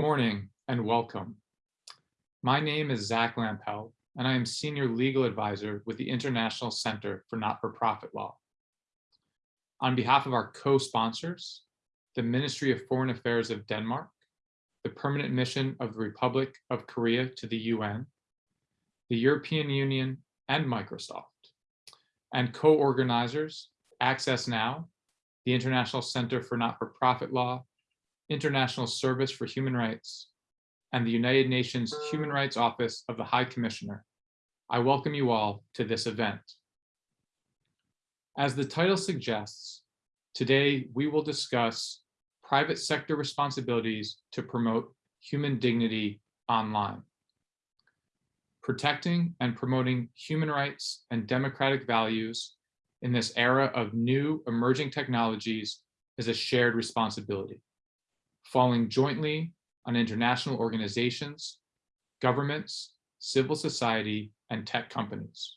morning and welcome. My name is Zach Lampel, and I am Senior Legal Advisor with the International Center for Not-for-Profit Law. On behalf of our co-sponsors, the Ministry of Foreign Affairs of Denmark, the Permanent Mission of the Republic of Korea to the UN, the European Union, and Microsoft, and co-organizers Access Now, the International Center for Not-for-Profit Law, International Service for Human Rights, and the United Nations Human Rights Office of the High Commissioner. I welcome you all to this event. As the title suggests, today we will discuss private sector responsibilities to promote human dignity online. Protecting and promoting human rights and democratic values in this era of new emerging technologies is a shared responsibility, falling jointly on international organizations, governments, civil society, and tech companies.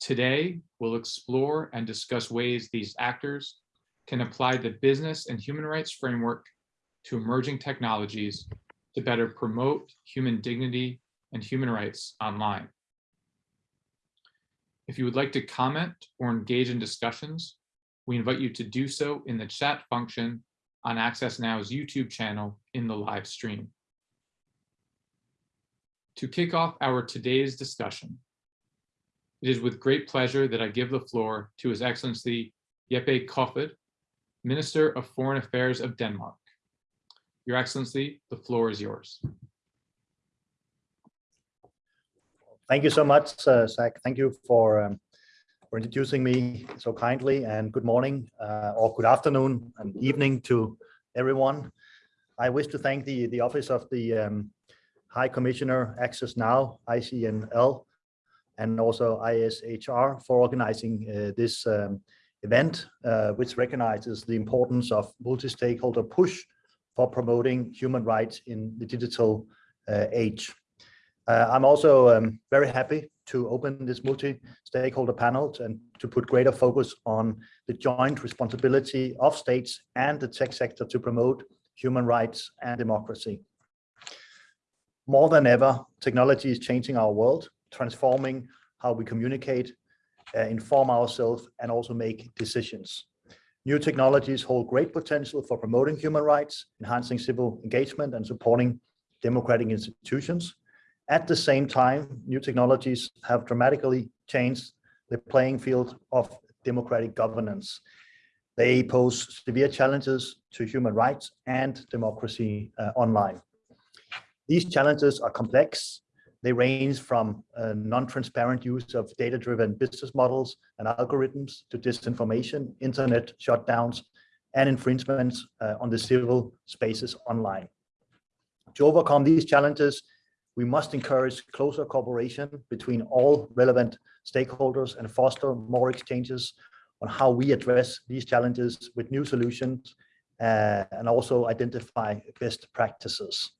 Today, we'll explore and discuss ways these actors can apply the business and human rights framework to emerging technologies to better promote human dignity and human rights online. If you would like to comment or engage in discussions, we invite you to do so in the chat function on Access Now's YouTube channel in the live stream. To kick off our today's discussion, it is with great pleasure that I give the floor to His Excellency Jeppe Kofod, Minister of Foreign Affairs of Denmark. Your Excellency, the floor is yours. Thank you so much, uh, Zach. Thank you for, um, for introducing me so kindly and good morning uh, or good afternoon and evening to everyone. I wish to thank the, the Office of the um, High Commissioner Access Now, ICNL, and also ISHR for organizing uh, this um, event, uh, which recognizes the importance of multi-stakeholder push for promoting human rights in the digital uh, age. Uh, I'm also um, very happy to open this multi-stakeholder panel and to put greater focus on the joint responsibility of states and the tech sector to promote human rights and democracy. More than ever, technology is changing our world, transforming how we communicate, uh, inform ourselves, and also make decisions. New technologies hold great potential for promoting human rights, enhancing civil engagement, and supporting democratic institutions. At the same time, new technologies have dramatically changed the playing field of democratic governance. They pose severe challenges to human rights and democracy uh, online. These challenges are complex. They range from uh, non-transparent use of data-driven business models and algorithms to disinformation, internet shutdowns, and infringements uh, on the civil spaces online. To overcome these challenges, we must encourage closer cooperation between all relevant stakeholders and foster more exchanges on how we address these challenges with new solutions uh, and also identify best practices.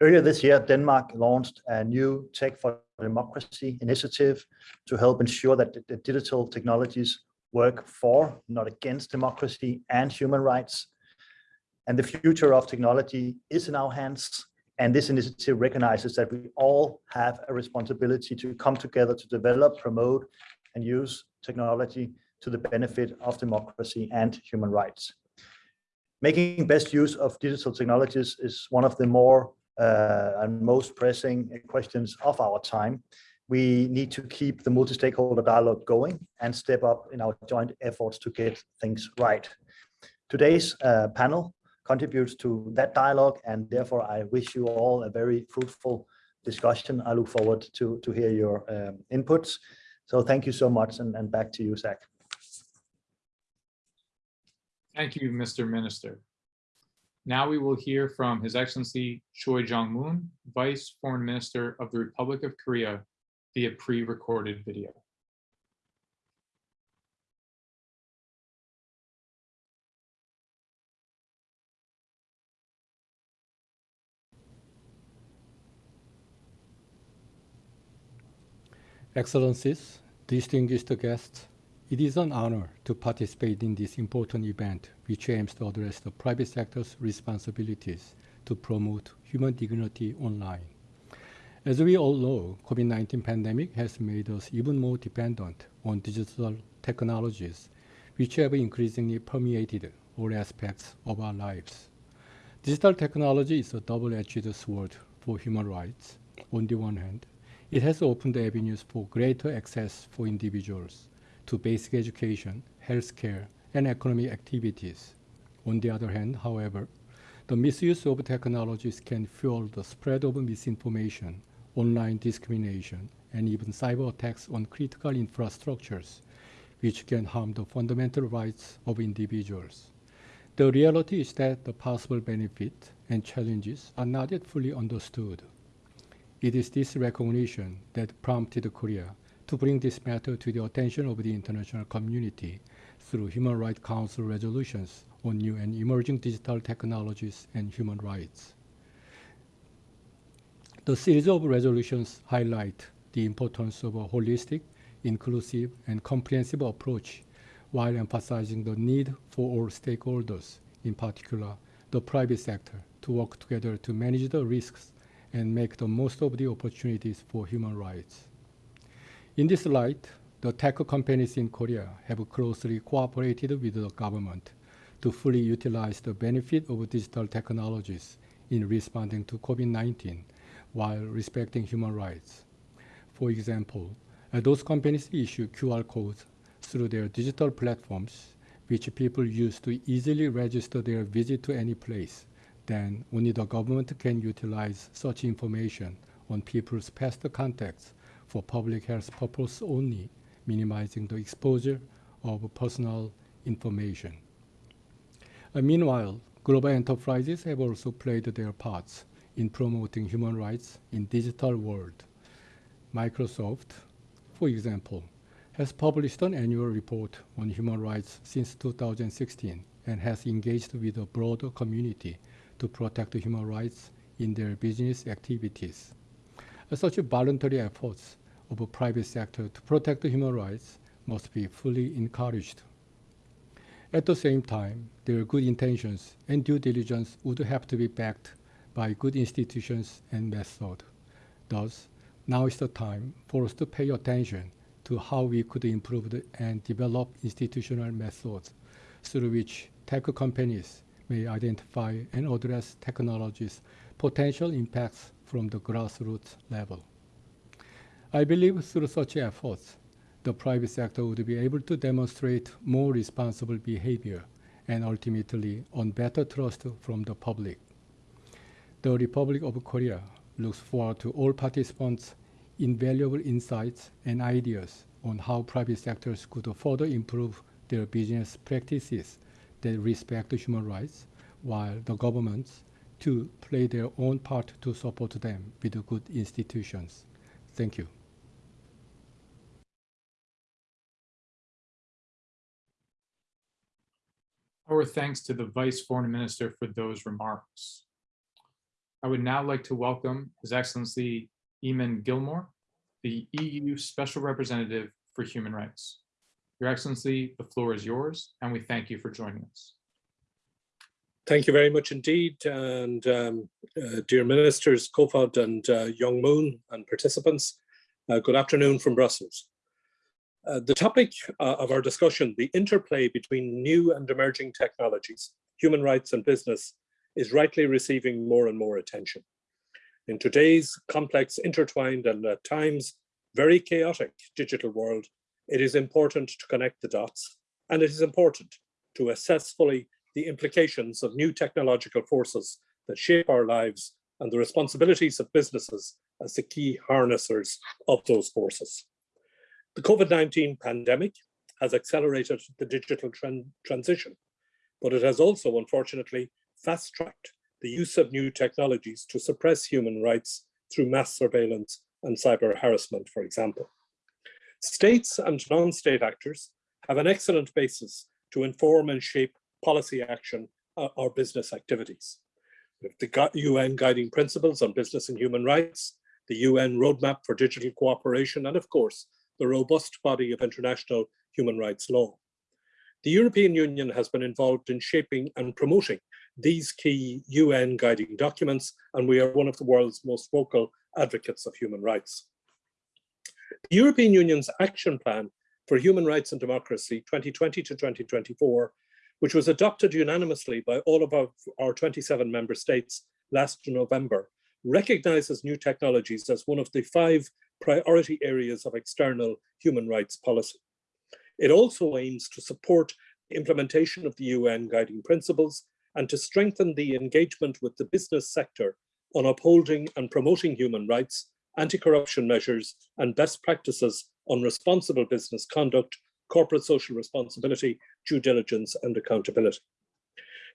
Earlier this year, Denmark launched a new Tech for Democracy initiative to help ensure that the digital technologies work for, not against democracy and human rights. And the future of technology is in our hands and this initiative recognizes that we all have a responsibility to come together to develop, promote, and use technology to the benefit of democracy and human rights. Making best use of digital technologies is one of the more uh, and most pressing questions of our time. We need to keep the multi-stakeholder dialogue going and step up in our joint efforts to get things right. Today's uh, panel contributes to that dialogue. And therefore, I wish you all a very fruitful discussion. I look forward to, to hear your um, inputs. So thank you so much. And, and back to you, Zach. Thank you, Mr. Minister. Now we will hear from His Excellency Choi Jong-moon, Vice Foreign Minister of the Republic of Korea via pre-recorded video. Excellencies, distinguished guests, it is an honor to participate in this important event, which aims to address the private sector's responsibilities to promote human dignity online. As we all know, COVID-19 pandemic has made us even more dependent on digital technologies, which have increasingly permeated all aspects of our lives. Digital technology is a double-edged sword for human rights. On the one hand, it has opened avenues for greater access for individuals to basic education, healthcare, and economic activities. On the other hand, however, the misuse of technologies can fuel the spread of misinformation, online discrimination, and even cyber attacks on critical infrastructures, which can harm the fundamental rights of individuals. The reality is that the possible benefit and challenges are not yet fully understood. It is this recognition that prompted Korea to bring this matter to the attention of the international community through Human Rights Council resolutions on new and emerging digital technologies and human rights. The series of resolutions highlight the importance of a holistic, inclusive, and comprehensive approach while emphasizing the need for all stakeholders, in particular the private sector, to work together to manage the risks and make the most of the opportunities for human rights. In this light, the tech companies in Korea have closely cooperated with the government to fully utilize the benefit of digital technologies in responding to COVID-19 while respecting human rights. For example, uh, those companies issue QR codes through their digital platforms, which people use to easily register their visit to any place, then only the government can utilize such information on people's past contacts for public health purpose only, minimizing the exposure of personal information. Uh, meanwhile, global enterprises have also played their parts in promoting human rights in digital world. Microsoft, for example, has published an annual report on human rights since 2016 and has engaged with a broader community to protect human rights in their business activities. Such voluntary efforts of a private sector to protect human rights must be fully encouraged. At the same time, their good intentions and due diligence would have to be backed by good institutions and method. Thus, now is the time for us to pay attention to how we could improve the, and develop institutional methods through which tech companies may identify and address technologies' potential impacts from the grassroots level. I believe through such efforts, the private sector would be able to demonstrate more responsible behavior and ultimately on better trust from the public. The Republic of Korea looks forward to all participants' invaluable insights and ideas on how private sectors could further improve their business practices that respect human rights, while the governments to play their own part to support them with good institutions. Thank you. Our thanks to the Vice Foreign Minister for those remarks. I would now like to welcome His Excellency Eamon Gilmore, the EU Special Representative for Human Rights. Your Excellency, the floor is yours, and we thank you for joining us. Thank you very much indeed. And um, uh, dear ministers, Kofod and uh, Young Moon and participants, uh, good afternoon from Brussels. Uh, the topic uh, of our discussion, the interplay between new and emerging technologies, human rights and business, is rightly receiving more and more attention. In today's complex, intertwined and at times very chaotic digital world, it is important to connect the dots and it is important to assess fully the implications of new technological forces that shape our lives and the responsibilities of businesses as the key harnessers of those forces. The COVID-19 pandemic has accelerated the digital transition, but it has also, unfortunately, fast-tracked the use of new technologies to suppress human rights through mass surveillance and cyber harassment, for example. States and non-state actors have an excellent basis to inform and shape policy action uh, or business activities. With the UN guiding principles on business and human rights, the UN roadmap for digital cooperation, and of course, the robust body of international human rights law. The European Union has been involved in shaping and promoting these key UN guiding documents, and we are one of the world's most vocal advocates of human rights. The European Union's Action Plan for Human Rights and Democracy 2020 to 2024, which was adopted unanimously by all of our, our 27 member states last November, recognizes new technologies as one of the five priority areas of external human rights policy. It also aims to support implementation of the UN guiding principles and to strengthen the engagement with the business sector on upholding and promoting human rights, anti-corruption measures, and best practices on responsible business conduct, corporate social responsibility, due diligence, and accountability.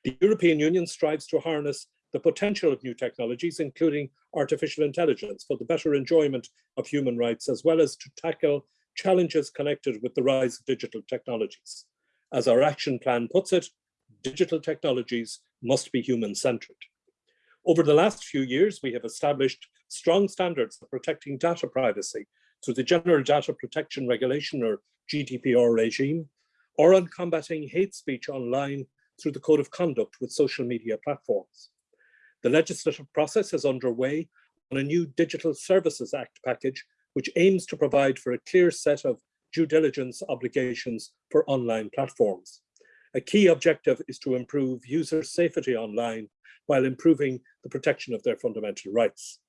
The European Union strives to harness the potential of new technologies, including artificial intelligence, for the better enjoyment of human rights, as well as to tackle challenges connected with the rise of digital technologies. As our action plan puts it, digital technologies must be human-centered. Over the last few years, we have established strong standards for protecting data privacy through the General Data Protection Regulation or GDPR regime, or on combating hate speech online through the Code of Conduct with social media platforms. The legislative process is underway on a new Digital Services Act package, which aims to provide for a clear set of due diligence obligations for online platforms. A key objective is to improve user safety online while improving the protection of their fundamental rights.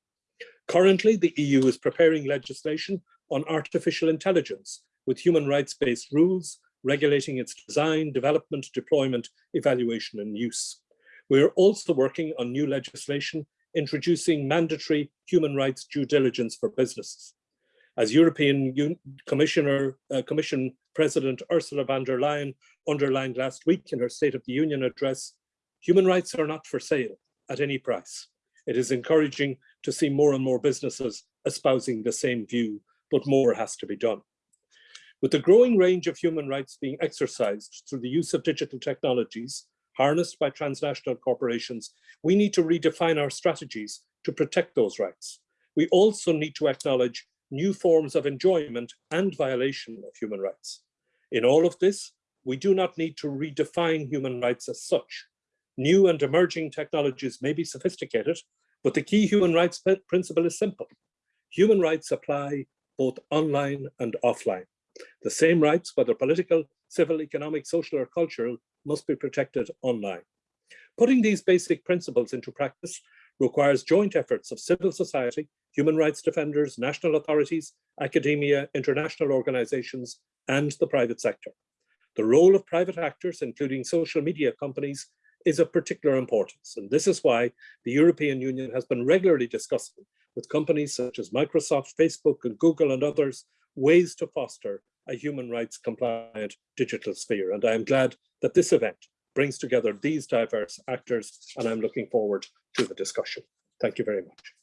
Currently, the EU is preparing legislation on artificial intelligence with human rights-based rules regulating its design, development, deployment, evaluation and use. We are also working on new legislation introducing mandatory human rights due diligence for businesses. As European Un Commissioner, uh, Commission President Ursula von der Leyen underlined last week in her State of the Union address, human rights are not for sale at any price. It is encouraging to see more and more businesses espousing the same view, but more has to be done. With the growing range of human rights being exercised through the use of digital technologies, harnessed by transnational corporations, we need to redefine our strategies to protect those rights. We also need to acknowledge new forms of enjoyment and violation of human rights. In all of this, we do not need to redefine human rights as such. New and emerging technologies may be sophisticated, but the key human rights principle is simple. Human rights apply both online and offline. The same rights, whether political, civil, economic, social, or cultural, must be protected online. Putting these basic principles into practice requires joint efforts of civil society, human rights defenders, national authorities, academia, international organizations, and the private sector. The role of private actors, including social media companies, is of particular importance. And this is why the European Union has been regularly discussing with companies such as Microsoft, Facebook, and Google and others, ways to foster a human rights compliant digital sphere. And I am glad that this event brings together these diverse actors, and I'm looking forward to the discussion. Thank you very much.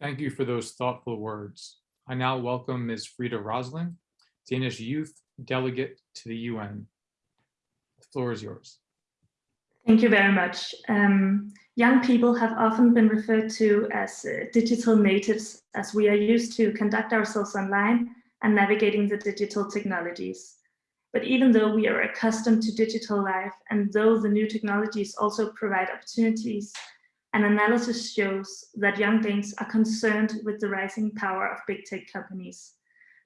Thank you for those thoughtful words. I now welcome Ms. Frida Rosling, Danish Youth Delegate to the UN. The floor is yours. Thank you very much. Um, young people have often been referred to as uh, digital natives as we are used to conduct ourselves online and navigating the digital technologies. But even though we are accustomed to digital life and though the new technologies also provide opportunities, an analysis shows that young Danes are concerned with the rising power of big tech companies.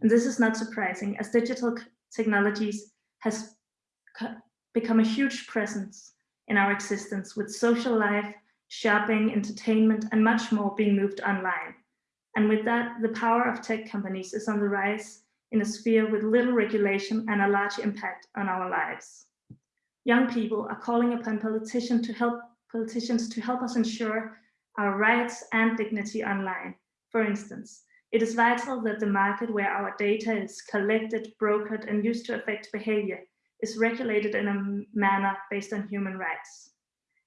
And this is not surprising as digital technologies has become a huge presence in our existence with social life, shopping, entertainment, and much more being moved online. And with that, the power of tech companies is on the rise in a sphere with little regulation and a large impact on our lives. Young people are calling upon politicians to help politicians to help us ensure our rights and dignity online. For instance, it is vital that the market where our data is collected, brokered, and used to affect behavior is regulated in a manner based on human rights.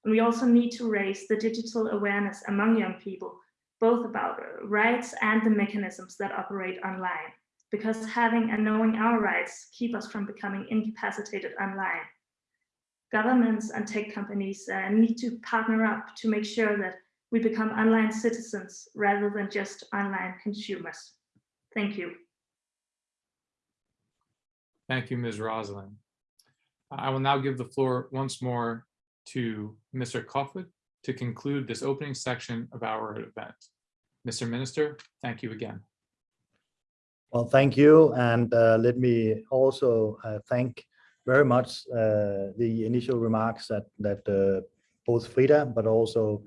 And we also need to raise the digital awareness among young people, both about rights and the mechanisms that operate online because having and knowing our rights keep us from becoming incapacitated online. Governments and tech companies uh, need to partner up to make sure that we become online citizens rather than just online consumers. Thank you. Thank you, Ms. Roslin. I will now give the floor once more to Mr. Kofod to conclude this opening section of our event. Mr. Minister, thank you again. Well, thank you. And uh, let me also uh, thank very much uh, the initial remarks that, that uh, both Frida, but also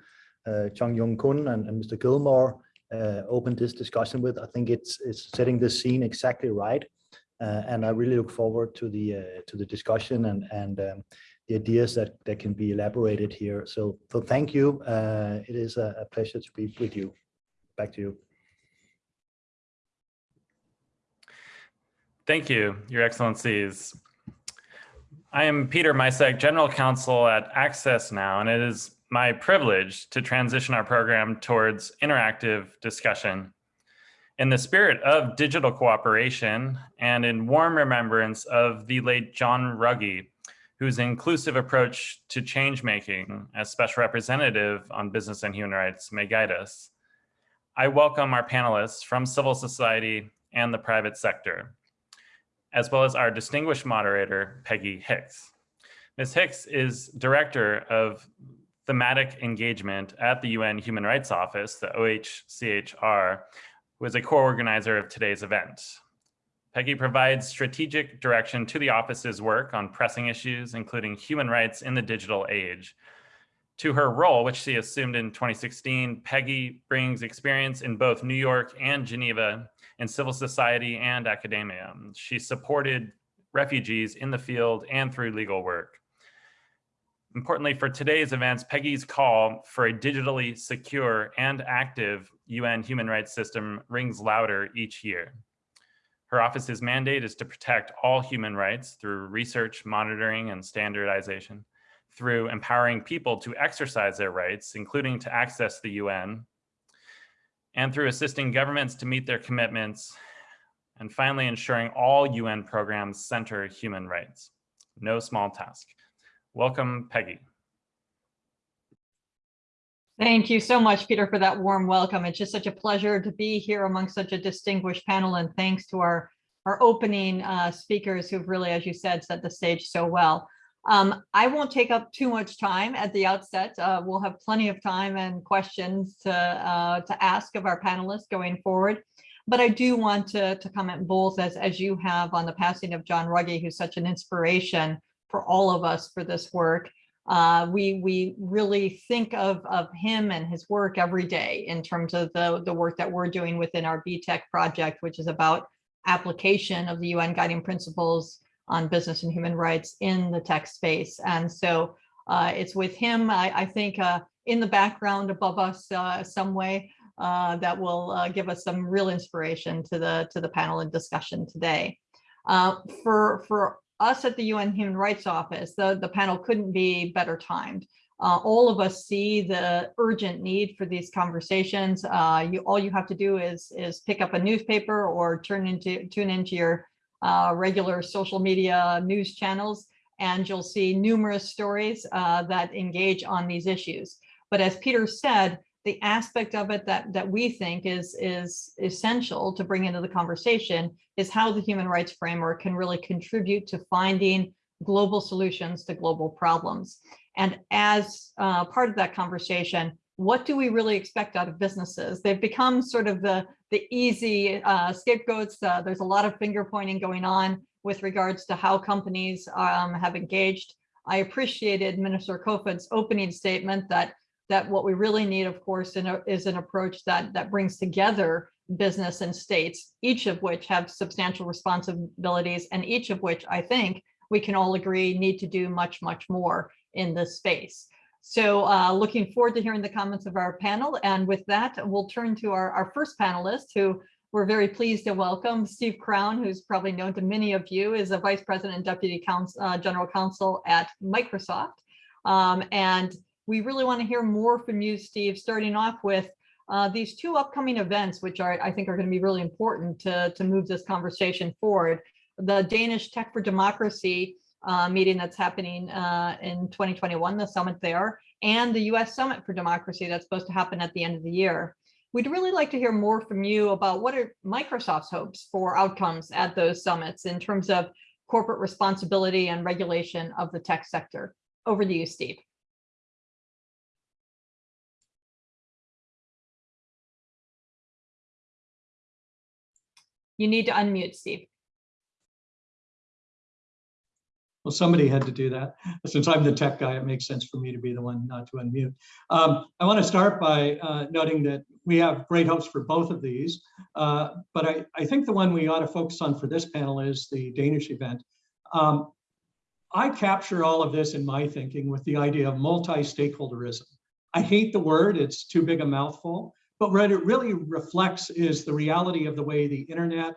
uh, Chung Yong Kun and, and Mr. Gilmore uh, opened this discussion with. I think it's, it's setting the scene exactly right. Uh, and I really look forward to the uh, to the discussion and and um, the ideas that that can be elaborated here. So so thank you. Uh, it is a, a pleasure to be with you. Back to you. Thank you, Your Excellencies. I am Peter Micek, General Counsel at Access Now, and it is my privilege to transition our program towards interactive discussion. In the spirit of digital cooperation and in warm remembrance of the late John Ruggie, whose inclusive approach to change making as special representative on business and human rights may guide us, I welcome our panelists from civil society and the private sector, as well as our distinguished moderator, Peggy Hicks. Ms. Hicks is Director of Thematic Engagement at the UN Human Rights Office, the OHCHR, who is a co-organizer of today's event. Peggy provides strategic direction to the office's work on pressing issues, including human rights in the digital age. To her role, which she assumed in 2016, Peggy brings experience in both New York and Geneva in civil society and academia. She supported refugees in the field and through legal work. Importantly for today's events, Peggy's call for a digitally secure and active UN human rights system rings louder each year. Her office's mandate is to protect all human rights through research, monitoring, and standardization, through empowering people to exercise their rights, including to access the UN, and through assisting governments to meet their commitments, and finally ensuring all UN programs center human rights. No small task. Welcome, Peggy. Thank you so much, Peter, for that warm welcome. It's just such a pleasure to be here among such a distinguished panel and thanks to our, our opening uh, speakers who've really, as you said, set the stage so well. Um, I won't take up too much time at the outset. Uh, we'll have plenty of time and questions to, uh, to ask of our panelists going forward. But I do want to, to comment both as, as you have on the passing of John Ruggie, who's such an inspiration for all of us for this work. Uh, we we really think of of him and his work every day in terms of the the work that we're doing within our B-Tech project, which is about application of the UN guiding principles on business and human rights in the tech space. And so uh, it's with him, I, I think, uh, in the background above us uh, some way uh, that will uh, give us some real inspiration to the to the panel and discussion today. for for us at the UN Human Rights Office, the, the panel couldn't be better timed. Uh, all of us see the urgent need for these conversations. Uh, you all you have to do is is pick up a newspaper or turn into tune into your uh, regular social media news channels, and you'll see numerous stories uh, that engage on these issues. But as Peter said, the aspect of it that that we think is is essential to bring into the conversation is how the human rights framework can really contribute to finding global solutions to global problems. And as uh, part of that conversation, what do we really expect out of businesses? They've become sort of the, the easy uh, scapegoats. Uh, there's a lot of finger pointing going on with regards to how companies um, have engaged. I appreciated Minister Kofod's opening statement that that what we really need, of course, a, is an approach that that brings together business and states, each of which have substantial responsibilities and each of which I think we can all agree need to do much, much more in this space. So uh, looking forward to hearing the comments of our panel. And with that, we'll turn to our, our first panelist who we're very pleased to welcome, Steve Crown, who's probably known to many of you, is a Vice President and Deputy Counsel, uh, General Counsel at Microsoft. Um, and we really want to hear more from you, Steve, starting off with uh, these two upcoming events, which are, I think are going to be really important to, to move this conversation forward. The Danish Tech for Democracy uh, meeting that's happening uh, in 2021, the summit there, and the US Summit for Democracy that's supposed to happen at the end of the year. We'd really like to hear more from you about what are Microsoft's hopes for outcomes at those summits in terms of corporate responsibility and regulation of the tech sector. Over to you, Steve. You need to unmute, Steve. Well, somebody had to do that. Since I'm the tech guy, it makes sense for me to be the one not to unmute. Um, I want to start by uh, noting that we have great hopes for both of these. Uh, but I, I think the one we ought to focus on for this panel is the Danish event. Um, I capture all of this in my thinking with the idea of multi-stakeholderism. I hate the word, it's too big a mouthful, but what it really reflects is the reality of the way the internet,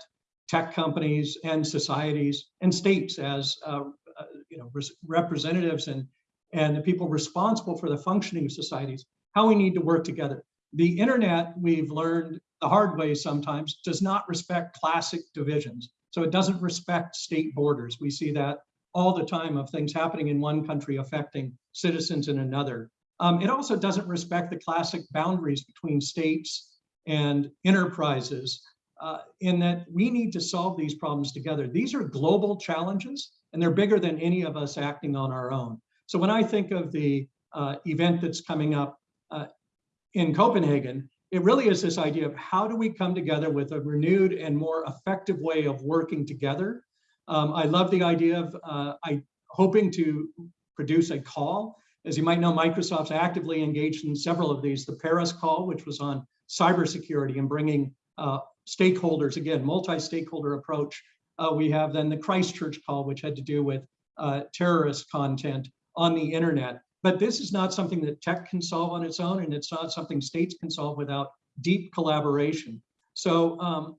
tech companies and societies and states as uh, uh, you know representatives and and the people responsible for the functioning of societies how we need to work together. The internet we've learned the hard way sometimes does not respect classic divisions. So it doesn't respect state borders. We see that all the time of things happening in one country affecting citizens in another um, it also doesn't respect the classic boundaries between states and enterprises uh, in that we need to solve these problems together. These are global challenges and they're bigger than any of us acting on our own. So when I think of the uh, event that's coming up uh, in Copenhagen, it really is this idea of how do we come together with a renewed and more effective way of working together. Um, I love the idea of uh, I hoping to produce a call. As you might know, Microsoft's actively engaged in several of these. The Paris call, which was on cybersecurity and bringing uh, stakeholders, again, multi-stakeholder approach uh, we have then the Christchurch call, which had to do with uh, terrorist content on the internet. But this is not something that tech can solve on its own, and it's not something states can solve without deep collaboration. So um,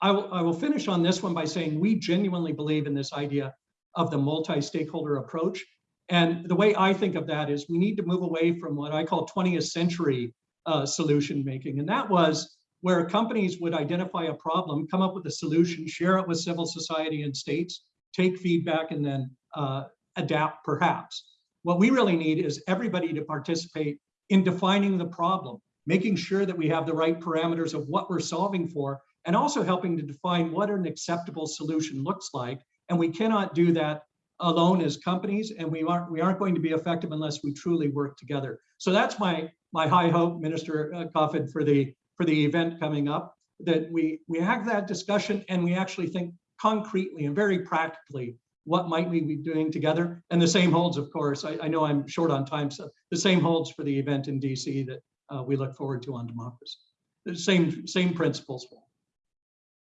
I, will, I will finish on this one by saying we genuinely believe in this idea of the multi-stakeholder approach. And the way I think of that is we need to move away from what I call 20th century uh, solution making. And that was where companies would identify a problem, come up with a solution, share it with civil society and states, take feedback, and then uh, adapt perhaps. What we really need is everybody to participate in defining the problem, making sure that we have the right parameters of what we're solving for, and also helping to define what an acceptable solution looks like. And we cannot do that alone as companies, and we aren't we aren't going to be effective unless we truly work together. So that's my my high hope, Minister uh, Kofod, for the for the event coming up, that we, we have that discussion and we actually think concretely and very practically what might we be doing together. And the same holds, of course, I, I know I'm short on time, so the same holds for the event in DC that uh, we look forward to on democracy. The same, same principles.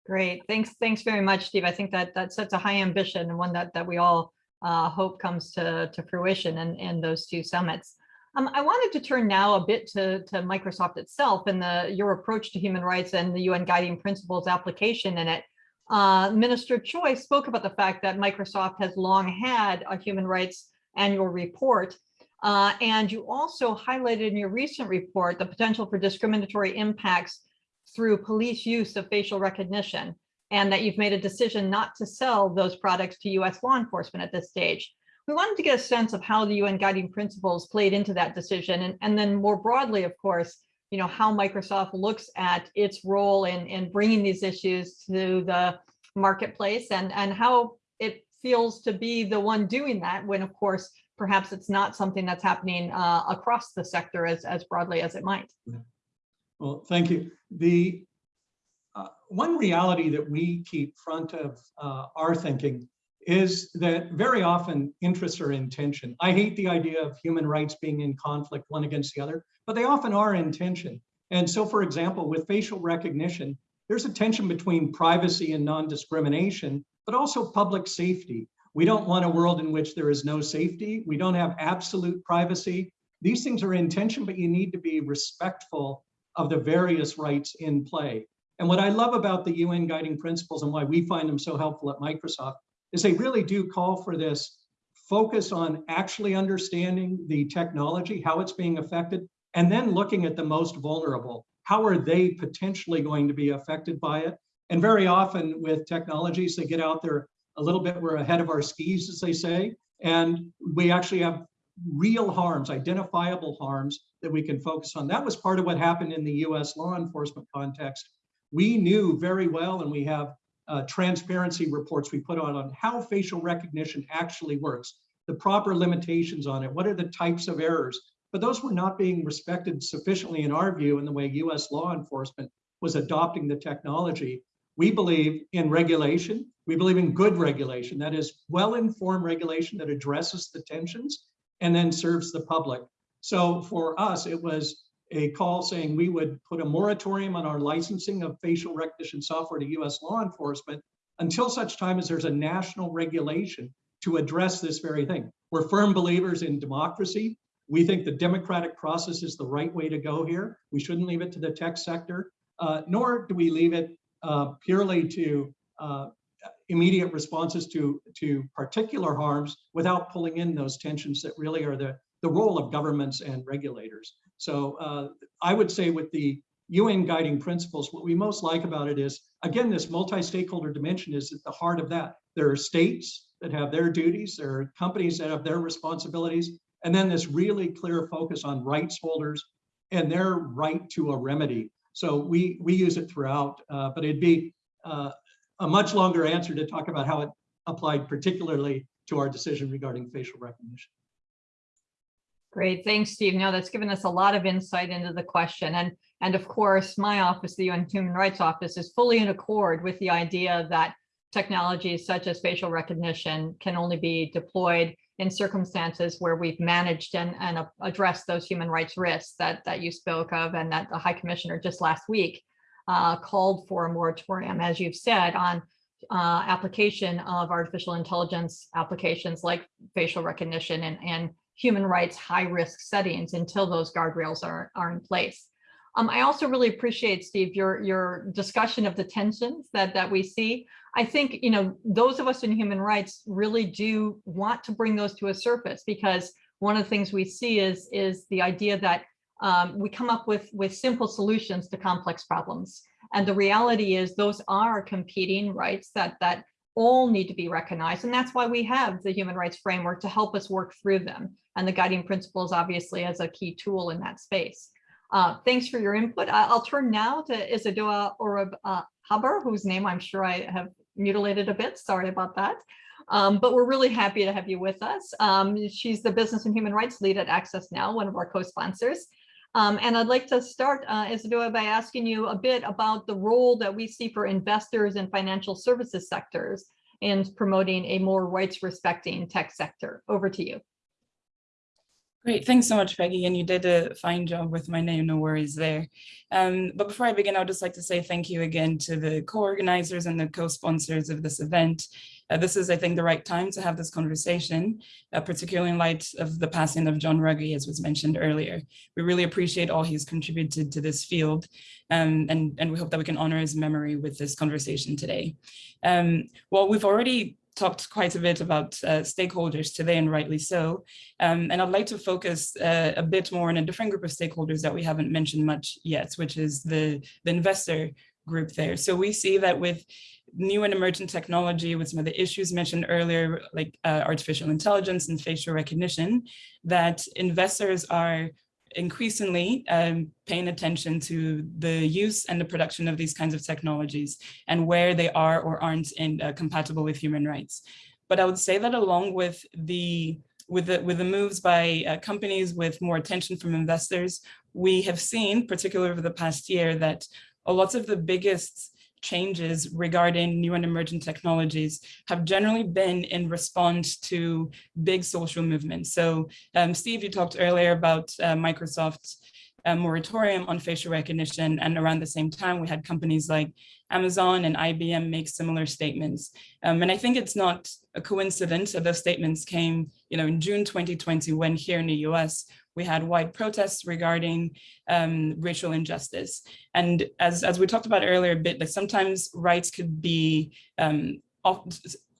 Great, thanks, thanks very much, Steve. I think that that sets a high ambition and one that that we all uh, hope comes to, to fruition in, in those two summits. Um, I wanted to turn now a bit to, to Microsoft itself and the, your approach to human rights and the UN guiding principles application in it. Uh, Minister Choi spoke about the fact that Microsoft has long had a human rights annual report. Uh, and you also highlighted in your recent report the potential for discriminatory impacts through police use of facial recognition and that you've made a decision not to sell those products to US law enforcement at this stage we wanted to get a sense of how the UN guiding principles played into that decision. And, and then more broadly, of course, you know, how Microsoft looks at its role in, in bringing these issues to the marketplace and, and how it feels to be the one doing that when, of course, perhaps it's not something that's happening uh, across the sector as, as broadly as it might. Well, thank you. The uh, one reality that we keep front of uh, our thinking is that very often interests are in tension. I hate the idea of human rights being in conflict one against the other, but they often are in tension. And so, for example, with facial recognition, there's a tension between privacy and non-discrimination, but also public safety. We don't want a world in which there is no safety. We don't have absolute privacy. These things are in tension, but you need to be respectful of the various rights in play. And what I love about the UN guiding principles and why we find them so helpful at Microsoft is they really do call for this focus on actually understanding the technology, how it's being affected, and then looking at the most vulnerable. How are they potentially going to be affected by it? And very often with technologies, they get out there a little bit, we're ahead of our skis, as they say, and we actually have real harms, identifiable harms that we can focus on. That was part of what happened in the US law enforcement context. We knew very well, and we have uh, transparency reports we put on on how facial recognition actually works, the proper limitations on it, what are the types of errors. But those were not being respected sufficiently in our view in the way US law enforcement was adopting the technology. We believe in regulation. We believe in good regulation, that is well-informed regulation that addresses the tensions and then serves the public. So for us, it was a call saying we would put a moratorium on our licensing of facial recognition software to US law enforcement until such time as there's a national regulation to address this very thing. We're firm believers in democracy. We think the democratic process is the right way to go here. We shouldn't leave it to the tech sector, uh, nor do we leave it uh, purely to uh, immediate responses to, to particular harms without pulling in those tensions that really are the, the role of governments and regulators. So uh, I would say with the UN guiding principles, what we most like about it is, again, this multi-stakeholder dimension is at the heart of that. There are states that have their duties, there are companies that have their responsibilities, and then this really clear focus on rights holders and their right to a remedy. So we, we use it throughout, uh, but it'd be uh, a much longer answer to talk about how it applied particularly to our decision regarding facial recognition. Great, thanks, Steve. No, that's given us a lot of insight into the question. And, and of course, my office, the UN Human Rights Office, is fully in accord with the idea that technologies such as facial recognition can only be deployed in circumstances where we've managed and, and addressed those human rights risks that, that you spoke of and that the High Commissioner just last week uh, called for a moratorium, as you've said, on uh, application of artificial intelligence applications like facial recognition and, and human rights high risk settings until those guardrails are, are in place. Um, I also really appreciate, Steve, your, your discussion of the tensions that, that we see. I think, you know, those of us in human rights really do want to bring those to a surface because one of the things we see is, is the idea that um, we come up with, with simple solutions to complex problems. And the reality is those are competing rights that, that all need to be recognized. And that's why we have the human rights framework to help us work through them. And the guiding principles obviously as a key tool in that space. Uh, thanks for your input. I'll turn now to Isedua Orab uh, Haber, whose name I'm sure I have mutilated a bit. Sorry about that. Um, but we're really happy to have you with us. Um, she's the Business and Human Rights Lead at Access Now, one of our co-sponsors. Um, and I'd like to start, uh, Isedua, by asking you a bit about the role that we see for investors in financial services sectors in promoting a more rights respecting tech sector. Over to you. Great, thanks so much, Peggy, and you did a fine job with my name, no worries there. Um, but before I begin, I would just like to say thank you again to the co-organizers and the co-sponsors of this event. Uh, this is, I think, the right time to have this conversation, uh, particularly in light of the passing of John Ruggie, as was mentioned earlier. We really appreciate all he's contributed to this field, um, and, and we hope that we can honor his memory with this conversation today. Um, well, we've already talked quite a bit about uh, stakeholders today and rightly so. Um, and I'd like to focus uh, a bit more on a different group of stakeholders that we haven't mentioned much yet, which is the, the investor group there. So we see that with new and emergent technology, with some of the issues mentioned earlier, like uh, artificial intelligence and facial recognition, that investors are increasingly um, paying attention to the use and the production of these kinds of technologies and where they are or aren't in, uh, compatible with human rights. But I would say that along with the with the, with the moves by uh, companies with more attention from investors, we have seen, particularly over the past year, that a lot of the biggest changes regarding new and emerging technologies have generally been in response to big social movements. So um, Steve, you talked earlier about uh, Microsoft's uh, moratorium on facial recognition. And around the same time, we had companies like Amazon and IBM make similar statements. Um, and I think it's not a coincidence that those statements came you know, in June 2020, when here in the US, we had wide protests regarding um, racial injustice. And as, as we talked about earlier a bit, like sometimes rights could be, um,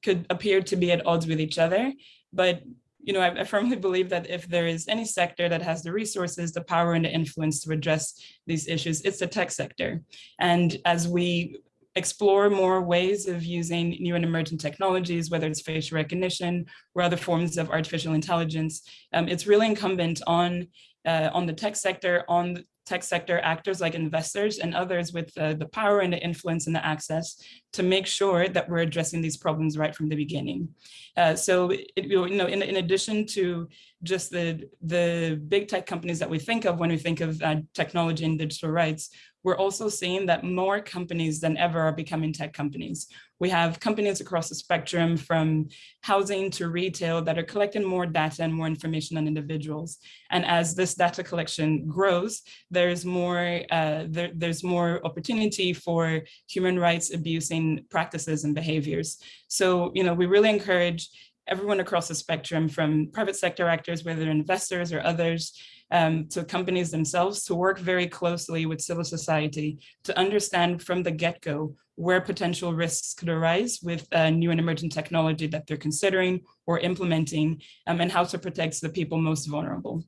could appear to be at odds with each other, but you know, I, I, firmly believe that if there is any sector that has the resources, the power and the influence to address these issues, it's the tech sector. And as we explore more ways of using new and emerging technologies, whether it's facial recognition or other forms of artificial intelligence. Um, it's really incumbent on, uh, on the tech sector, on tech sector actors like investors and others with uh, the power and the influence and the access to make sure that we're addressing these problems right from the beginning. Uh, so, it, you know, in, in addition to just the, the big tech companies that we think of when we think of uh, technology and digital rights, we're also seeing that more companies than ever are becoming tech companies. We have companies across the spectrum from housing to retail that are collecting more data and more information on individuals. And as this data collection grows, there's more, uh, there, there's more opportunity for human rights abusing practices and behaviors. So, you know, we really encourage everyone across the spectrum from private sector actors, whether investors or others, um, to companies themselves to work very closely with civil society to understand from the get-go where potential risks could arise with new and emerging technology that they're considering or implementing um, and how to protect the people most vulnerable.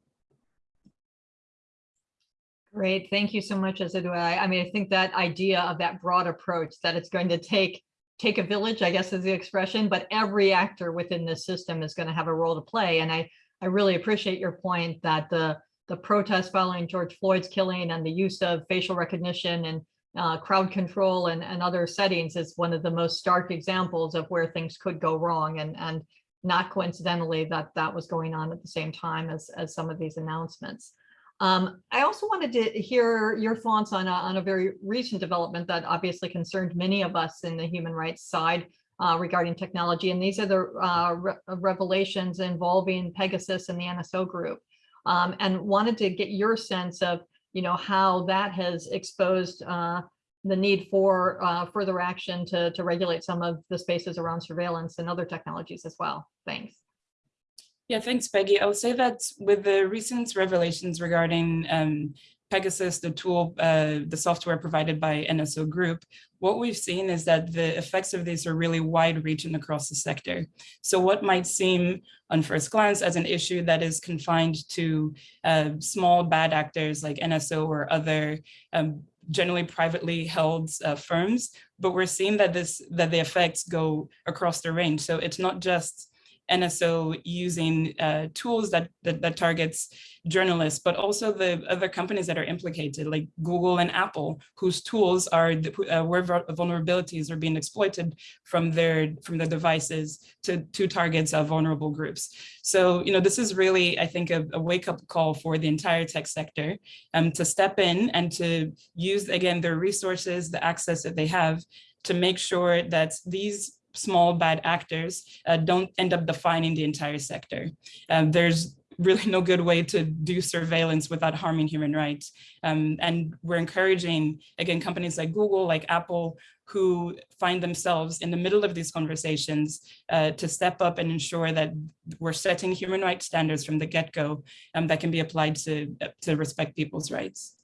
Great, thank you so much, Isedua. I, I mean, I think that idea of that broad approach that it's going to take take a village, I guess is the expression, but every actor within this system is going to have a role to play. And I, I really appreciate your point that the, the protests following George Floyd's killing and the use of facial recognition and uh, crowd control and, and other settings is one of the most stark examples of where things could go wrong. And, and not coincidentally that that was going on at the same time as, as some of these announcements. Um, I also wanted to hear your thoughts on a, on a very recent development that obviously concerned many of us in the human rights side uh, regarding technology. And these are the uh, re revelations involving Pegasus and the NSO group. Um, and wanted to get your sense of, you know, how that has exposed uh, the need for uh, further action to, to regulate some of the spaces around surveillance and other technologies as well. Thanks. Yeah, thanks, Peggy. I would say that with the recent revelations regarding um, Pegasus, the tool, uh, the software provided by NSO Group, what we've seen is that the effects of this are really wide reaching across the sector. So what might seem on first glance as an issue that is confined to uh, small bad actors like NSO or other um, generally privately held uh, firms, but we're seeing that this that the effects go across the range. So it's not just NSO using uh, tools that, that, that targets journalists, but also the other companies that are implicated, like Google and Apple, whose tools are uh, where vulnerabilities are being exploited from their from their devices to to targets of vulnerable groups. So you know this is really, I think, a, a wake up call for the entire tech sector um, to step in and to use again their resources, the access that they have to make sure that these small bad actors uh, don't end up defining the entire sector. Um, there's really no good way to do surveillance without harming human rights. Um, and we're encouraging, again, companies like Google, like Apple, who find themselves in the middle of these conversations uh, to step up and ensure that we're setting human rights standards from the get-go um, that can be applied to, to respect people's rights.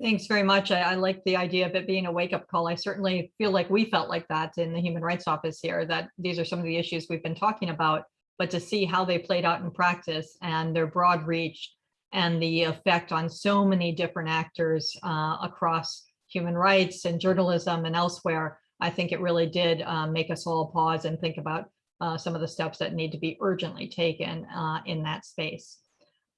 Thanks very much. I, I, like the idea of it being a wake up call. I certainly feel like we felt like that in the Human Rights Office here, that these are some of the issues we've been talking about, but to see how they played out in practice and their broad reach and the effect on so many different actors uh, across human rights and journalism and elsewhere, I think it really did uh, make us all pause and think about uh, some of the steps that need to be urgently taken uh, in that space.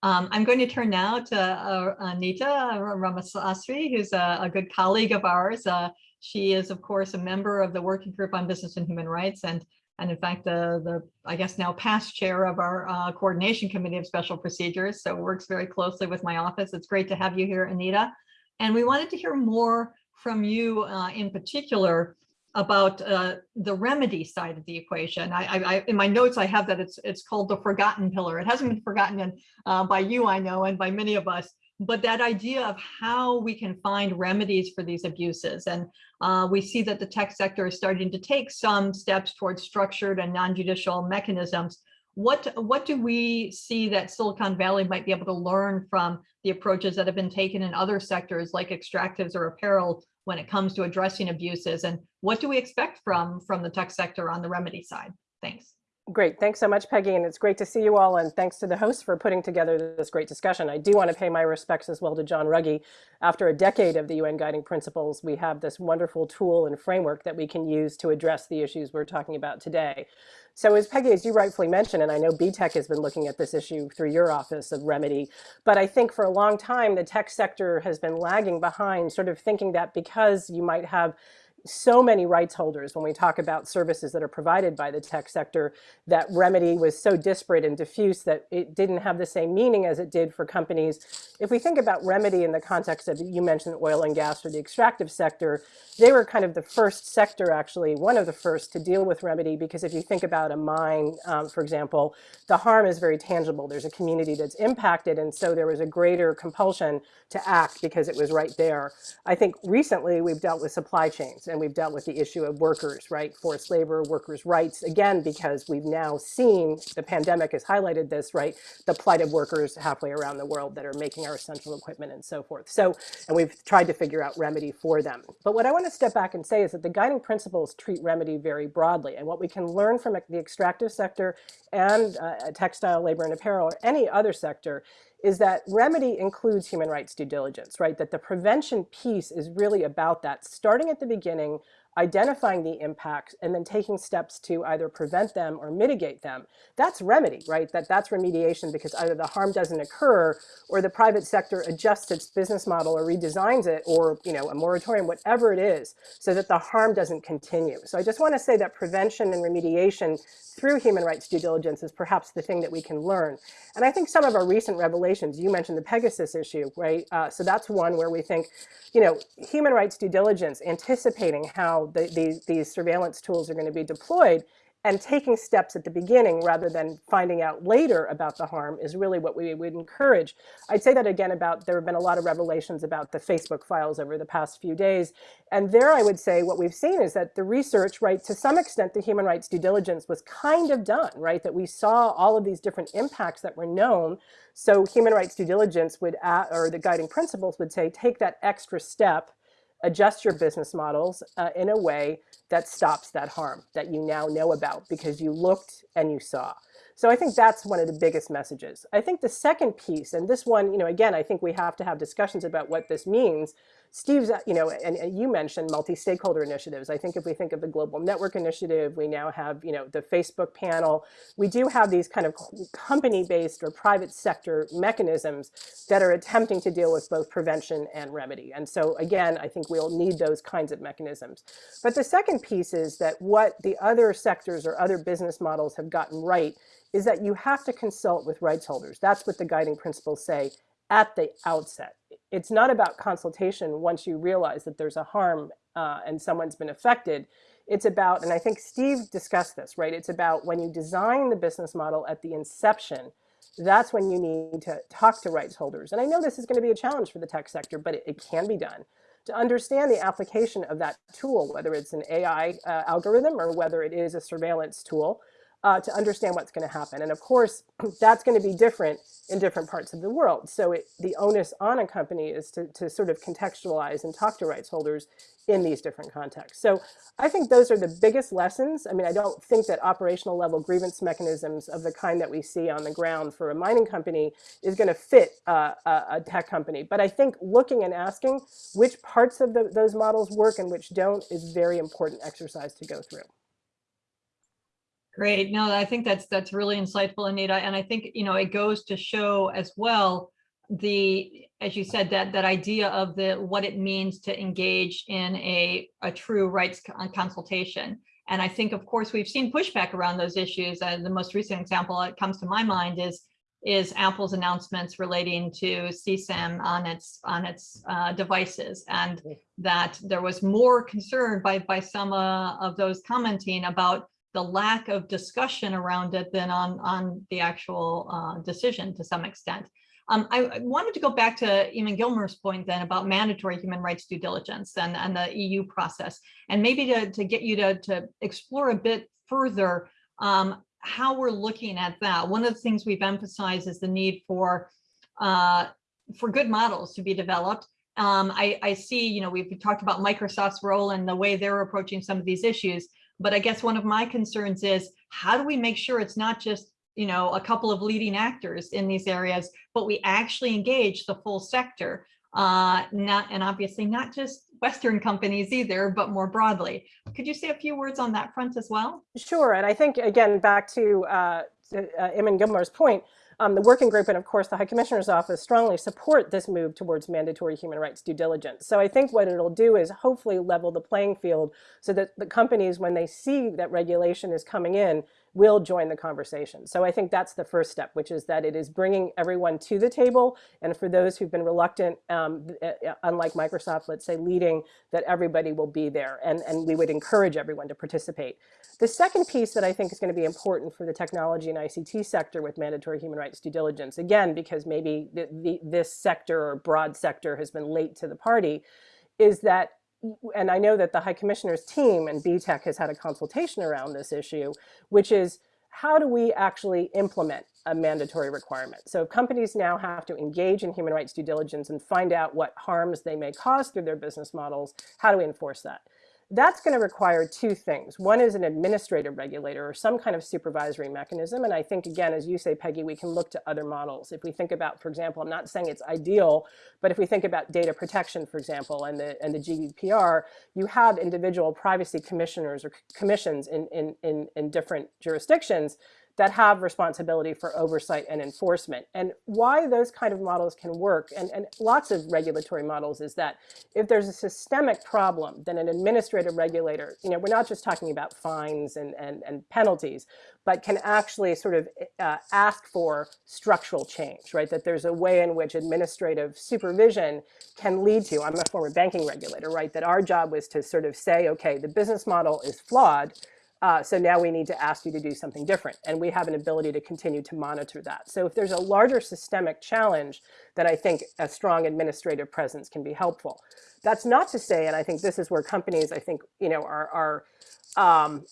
Um, I'm going to turn now to uh, Anita Ramasastry, who's a, a, good colleague of ours. Uh, she is, of course, a member of the Working Group on Business and Human Rights, and and in fact, the the I guess now past chair of our uh, Coordination Committee of Special Procedures. So works very closely with my office. It's great to have you here, Anita. And we wanted to hear more from you uh, in particular about uh, the remedy side of the equation. I, I, in my notes, I have that it's it's called the forgotten pillar. It hasn't been forgotten uh, by you, I know, and by many of us, but that idea of how we can find remedies for these abuses. And uh, we see that the tech sector is starting to take some steps towards structured and non-judicial mechanisms. What, what do we see that Silicon Valley might be able to learn from the approaches that have been taken in other sectors like extractives or apparel when it comes to addressing abuses and what do we expect from from the tech sector on the remedy side? Thanks. Great. Thanks so much, Peggy. And it's great to see you all. And thanks to the hosts for putting together this great discussion. I do want to pay my respects as well to John Ruggie. After a decade of the UN Guiding Principles, we have this wonderful tool and framework that we can use to address the issues we're talking about today. So as Peggy, as you rightfully mentioned, and I know B-Tech has been looking at this issue through your office of remedy, but I think for a long time, the tech sector has been lagging behind, sort of thinking that because you might have so many rights holders when we talk about services that are provided by the tech sector that remedy was so disparate and diffuse that it didn't have the same meaning as it did for companies. If we think about remedy in the context of, you mentioned oil and gas or the extractive sector, they were kind of the first sector actually, one of the first to deal with remedy because if you think about a mine, um, for example, the harm is very tangible. There's a community that's impacted and so there was a greater compulsion to act because it was right there. I think recently we've dealt with supply chains and we've dealt with the issue of workers, right? Forced labor, workers' rights, again, because we've now seen, the pandemic has highlighted this, right? The plight of workers halfway around the world that are making our essential equipment and so forth. So, and we've tried to figure out remedy for them. But what I want to step back and say is that the guiding principles treat remedy very broadly. And what we can learn from the extractive sector and uh, textile, labor, and apparel, or any other sector is that remedy includes human rights due diligence, right? That the prevention piece is really about that, starting at the beginning, identifying the impacts, and then taking steps to either prevent them or mitigate them. That's remedy, right? That that's remediation because either the harm doesn't occur or the private sector adjusts its business model or redesigns it or, you know, a moratorium, whatever it is, so that the harm doesn't continue. So I just want to say that prevention and remediation through human rights due diligence is perhaps the thing that we can learn. And I think some of our recent revelations, you mentioned the Pegasus issue, right? Uh, so that's one where we think, you know, human rights due diligence, anticipating how the, these, surveillance tools are going to be deployed and taking steps at the beginning rather than finding out later about the harm is really what we would encourage. I'd say that again about, there have been a lot of revelations about the Facebook files over the past few days. And there I would say what we've seen is that the research, right, to some extent the human rights due diligence was kind of done, right, that we saw all of these different impacts that were known. So human rights due diligence would, add, or the guiding principles would say, take that extra step adjust your business models uh, in a way that stops that harm that you now know about because you looked and you saw. So I think that's one of the biggest messages. I think the second piece, and this one, you know, again, I think we have to have discussions about what this means, Steve's, uh, you know, and, and you mentioned multi-stakeholder initiatives. I think if we think of the Global Network Initiative, we now have, you know, the Facebook panel. We do have these kind of company-based or private sector mechanisms that are attempting to deal with both prevention and remedy. And so again, I think we'll need those kinds of mechanisms. But the second piece is that what the other sectors or other business models have gotten right is that you have to consult with rights holders. That's what the guiding principles say at the outset. It's not about consultation once you realize that there's a harm uh, and someone's been affected. It's about, and I think Steve discussed this, right? It's about when you design the business model at the inception, that's when you need to talk to rights holders. And I know this is going to be a challenge for the tech sector, but it, it can be done. To understand the application of that tool, whether it's an AI uh, algorithm or whether it is a surveillance tool, uh, to understand what's going to happen. And of course, that's going to be different in different parts of the world. So it, the onus on a company is to, to sort of contextualize and talk to rights holders in these different contexts. So I think those are the biggest lessons. I mean, I don't think that operational level grievance mechanisms of the kind that we see on the ground for a mining company is going to fit uh, a, tech company. But I think looking and asking which parts of the, those models work and which don't is very important exercise to go through. Great. No, I think that's that's really insightful, Anita. And I think, you know, it goes to show as well the, as you said, that that idea of the what it means to engage in a, a true rights uh, consultation. And I think, of course, we've seen pushback around those issues. And the most recent example that comes to my mind is is Apple's announcements relating to CSAM on its on its uh, devices, and that there was more concern by by some uh, of those commenting about the lack of discussion around it than on, on the actual uh, decision to some extent. Um, I, I, wanted to go back to Eamon Gilmore's point then about mandatory human rights due diligence and, and the EU process, and maybe to, to get you to, to explore a bit further um, how we're looking at that. One of the things we've emphasized is the need for uh, for good models to be developed. Um, I, I see, you know, we've talked about Microsoft's role and the way they're approaching some of these issues. But I guess one of my concerns is how do we make sure it's not just you know, a couple of leading actors in these areas, but we actually engage the full sector, uh, not and obviously not just Western companies either, but more broadly. Could you say a few words on that front as well? Sure, and I think again back to uh, uh, Eamon Gilmore's point, um, the working group and of course the High Commissioner's Office strongly support this move towards mandatory human rights due diligence. So I think what it'll do is hopefully level the playing field so that the companies, when they see that regulation is coming in, will join the conversation. So I think that's the first step, which is that it is bringing everyone to the table. And for those who've been reluctant, um, unlike Microsoft, let's say leading, that everybody will be there. And, and we would encourage everyone to participate. The second piece that I think is going to be important for the technology and ICT sector with mandatory human rights due diligence, again, because maybe the, the, this sector or broad sector has been late to the party, is that and I know that the High Commissioner's team and B-Tech has had a consultation around this issue, which is how do we actually implement a mandatory requirement? So companies now have to engage in human rights due diligence and find out what harms they may cause through their business models. How do we enforce that? That's going to require two things. One is an administrative regulator or some kind of supervisory mechanism. And I think, again, as you say, Peggy, we can look to other models. If we think about, for example, I'm not saying it's ideal, but if we think about data protection, for example, and the, and the GDPR, you have individual privacy commissioners or commissions in, in, in, in different jurisdictions that have responsibility for oversight and enforcement. And why those kind of models can work, and, and lots of regulatory models, is that if there's a systemic problem, then an administrative regulator, you know, we're not just talking about fines and, and, and penalties, but can actually sort of uh, ask for structural change, right? That there's a way in which administrative supervision can lead to, I'm a former banking regulator, right? That our job was to sort of say, okay, the business model is flawed, uh, so now we need to ask you to do something different. And we have an ability to continue to monitor that. So if there's a larger systemic challenge, then I think a strong administrative presence can be helpful. That's not to say, and I think this is where companies, I think, you know, are, are um,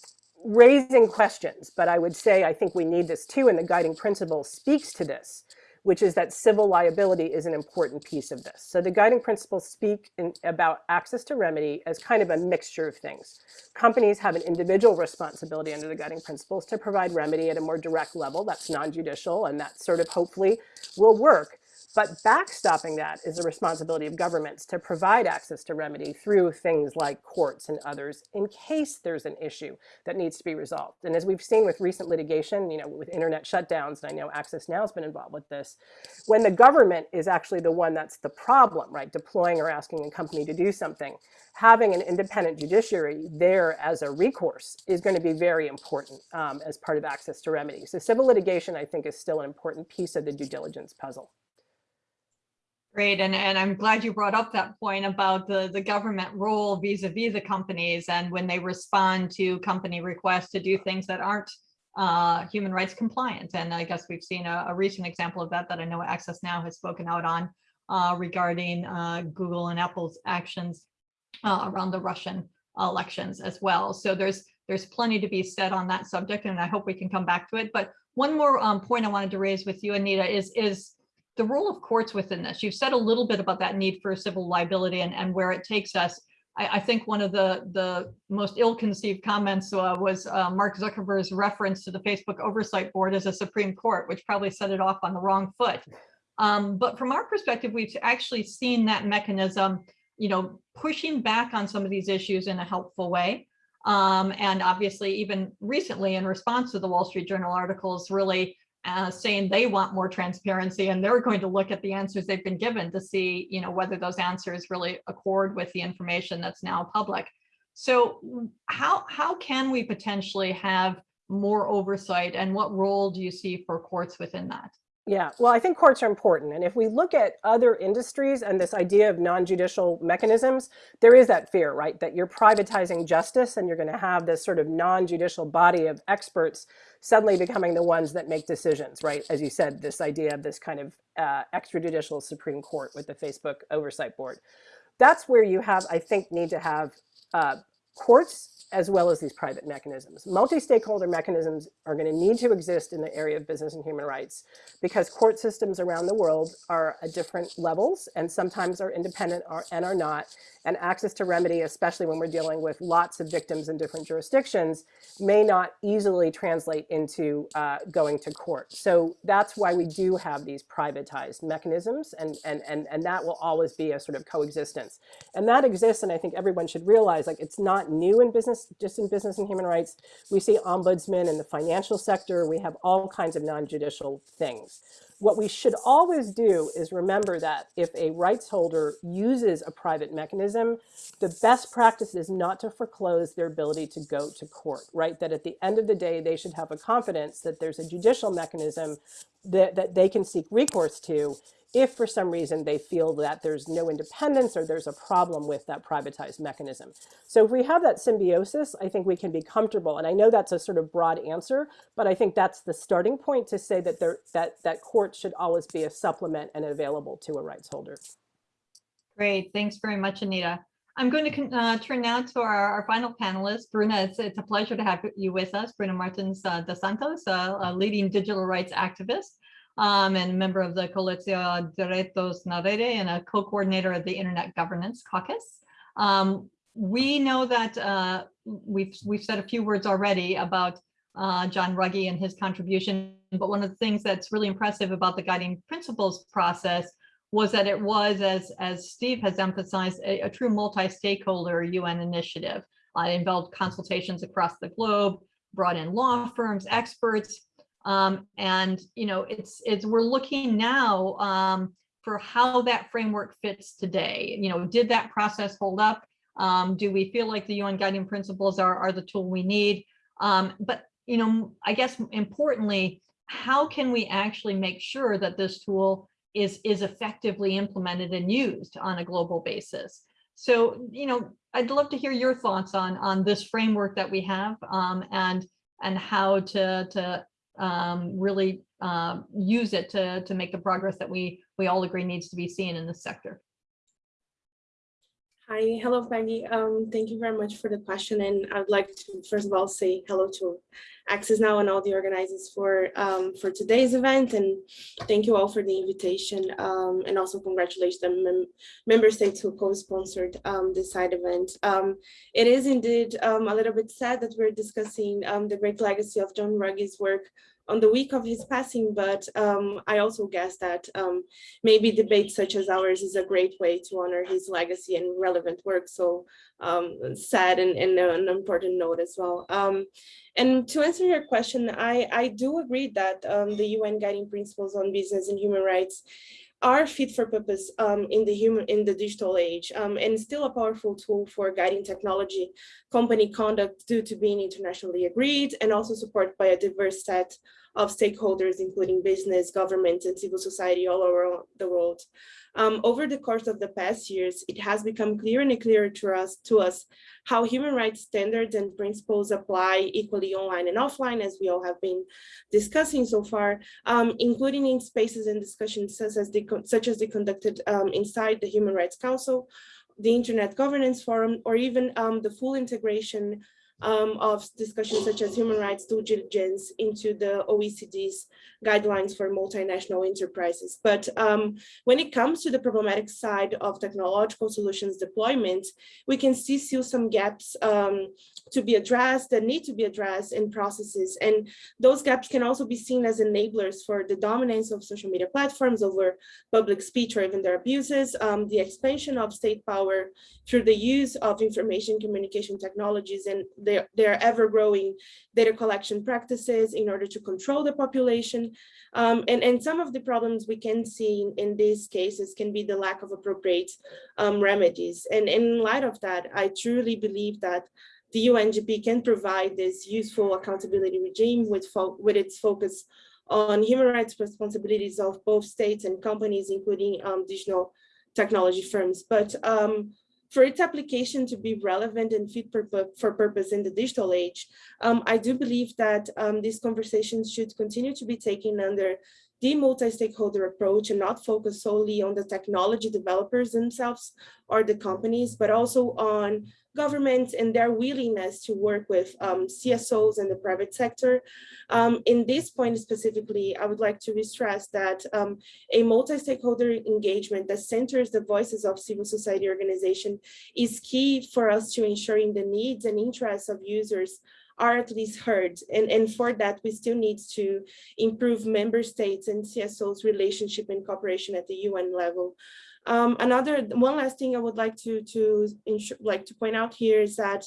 raising questions, but I would say I think we need this too, and the guiding principle speaks to this, which is that civil liability is an important piece of this. So the guiding principles speak in, about access to remedy as kind of a mixture of things. Companies have an individual responsibility under the guiding principles to provide remedy at a more direct level that's non-judicial and that sort of hopefully will work. But backstopping that is the responsibility of governments to provide access to remedy through things like courts and others in case there's an issue that needs to be resolved. And as we've seen with recent litigation, you know, with internet shutdowns, and I know Access Now has been involved with this, when the government is actually the one that's the problem, right, deploying or asking a company to do something, having an independent judiciary there as a recourse is going to be very important um, as part of access to remedy. So civil litigation, I think, is still an important piece of the due diligence puzzle. Great, and, and I'm glad you brought up that point about the, the government role vis-a-vis -vis the companies and when they respond to company requests to do things that aren't uh, human rights compliant. And I guess we've seen a, a, recent example of that that I know Access Now has spoken out on uh, regarding uh, Google and Apple's actions uh, around the Russian elections as well. So there's there's plenty to be said on that subject, and I hope we can come back to it. But one more um, point I wanted to raise with you, Anita, is is the role of courts within this. You've said a little bit about that need for civil liability and, and where it takes us. I, I think one of the, the most ill-conceived comments uh, was uh, Mark Zuckerberg's reference to the Facebook Oversight Board as a Supreme Court, which probably set it off on the wrong foot. Um, but from our perspective, we've actually seen that mechanism, you know, pushing back on some of these issues in a helpful way. Um, and obviously, even recently, in response to the Wall Street Journal articles, really uh, saying they want more transparency and they're going to look at the answers they've been given to see you know whether those answers really accord with the information that's now public so how how can we potentially have more oversight and what role do you see for courts within that yeah, well, I think courts are important. And if we look at other industries and this idea of non-judicial mechanisms, there is that fear, right? That you're privatizing justice and you're going to have this sort of non-judicial body of experts suddenly becoming the ones that make decisions, right? As you said, this idea of this kind of uh, extrajudicial Supreme Court with the Facebook Oversight Board. That's where you have, I think, need to have uh, courts as well as these private mechanisms. Multi-stakeholder mechanisms are going to need to exist in the area of business and human rights because court systems around the world are at different levels and sometimes are independent or, and are not. And access to remedy, especially when we're dealing with lots of victims in different jurisdictions, may not easily translate into uh, going to court. So that's why we do have these privatized mechanisms and, and, and, and that will always be a sort of coexistence. And that exists, and I think everyone should realize like it's not new in business, just in business and human rights. We see ombudsmen in the financial sector. We have all kinds of non-judicial things. What we should always do is remember that if a rights holder uses a private mechanism, the best practice is not to foreclose their ability to go to court, right? That at the end of the day, they should have a confidence that there's a judicial mechanism that, that they can seek recourse to if for some reason they feel that there's no independence or there's a problem with that privatized mechanism. So if we have that symbiosis, I think we can be comfortable. And I know that's a sort of broad answer, but I think that's the starting point to say that there that that court should always be a supplement and available to a rights holder. Great, thanks very much, Anita. I'm going to uh, turn now to our, our final panelist, Bruna. It's, it's, a pleasure to have you with us, Bruna Martins uh, dos Santos, uh, a leading digital rights activist um, and member of the Coalición Derechos na and a co-coordinator of the Internet Governance Caucus. Um, we know that uh, we've, we've said a few words already about uh, John Ruggie and his contribution, but one of the things that's really impressive about the guiding principles process was that it was, as, as Steve has emphasized, a, a true multi-stakeholder UN initiative. Uh, it involved consultations across the globe, brought in law firms, experts, um, and you know, it's it's we're looking now um, for how that framework fits today. You know, did that process hold up? Um, do we feel like the UN guiding principles are, are the tool we need? Um, but you know, I guess importantly, how can we actually make sure that this tool is is effectively implemented and used on a global basis? So, you know, I'd love to hear your thoughts on on this framework that we have um, and and how to to um, really uh, use it to, to make the progress that we, we all agree needs to be seen in this sector. Hi, hello, Peggy. Um, thank you very much for the question. And I'd like to, first of all, say hello to Access Now and all the organizers for um, for today's event. And thank you all for the invitation. Um, and also congratulate the mem member states who co-sponsored um, this side event. Um, it is indeed um, a little bit sad that we're discussing the great legacy of John Ruggie's work on the week of his passing, but um, I also guess that um, maybe debates such as ours is a great way to honor his legacy and relevant work. So um, sad and, and, an important note as well. Um, and to answer your question, I, I do agree that um, the UN guiding principles on business and human rights are fit for purpose um, in the human in the digital age um, and still a powerful tool for guiding technology company conduct due to being internationally agreed and also supported by a diverse set of stakeholders, including business, government, and civil society all over the world. Um, over the course of the past years, it has become clearer and clearer to us, to us how human rights standards and principles apply equally online and offline, as we all have been discussing so far, um, including in spaces and discussions such as the, such as the conducted um, inside the Human Rights Council, the Internet Governance Forum, or even um, the full integration um, of discussions such as human rights due diligence into the OECD's guidelines for multinational enterprises. But um, when it comes to the problematic side of technological solutions deployment, we can see still some gaps um, to be addressed that need to be addressed in processes. And those gaps can also be seen as enablers for the dominance of social media platforms over public speech or even their abuses, um, the expansion of state power through the use of information communication technologies and their, their ever-growing data collection practices in order to control the population. Um, and, and some of the problems we can see in, in these cases can be the lack of appropriate um, remedies. And in light of that, I truly believe that the UNGP can provide this useful accountability regime with, with its focus on human rights responsibilities of both states and companies, including um, digital technology firms. But um, for its application to be relevant and fit for purpose in the digital age, um, I do believe that um, these conversations should continue to be taken under the multi-stakeholder approach and not focus solely on the technology developers themselves or the companies, but also on governments and their willingness to work with um, CSOs and the private sector. Um, in this point specifically, I would like to stress that um, a multi-stakeholder engagement that centers the voices of civil society organization is key for us to ensuring the needs and interests of users are at least heard. And, and for that, we still need to improve member states and CSOs relationship and cooperation at the UN level. Um, another, one last thing I would like to, to like to point out here is that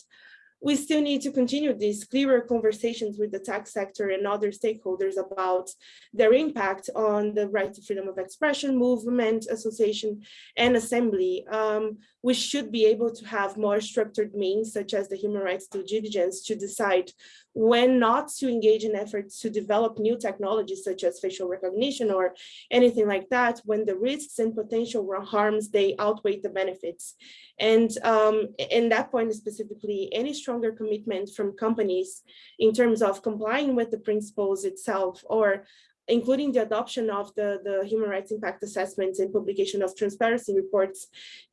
we still need to continue these clearer conversations with the tech sector and other stakeholders about their impact on the right to freedom of expression, movement, association, and assembly. Um, we should be able to have more structured means, such as the human rights due diligence, to decide when not to engage in efforts to develop new technologies, such as facial recognition or anything like that, when the risks and potential harms, they outweigh the benefits. And um, in that point specifically, any stronger commitment from companies in terms of complying with the principles itself or including the adoption of the, the human rights impact assessments and publication of transparency reports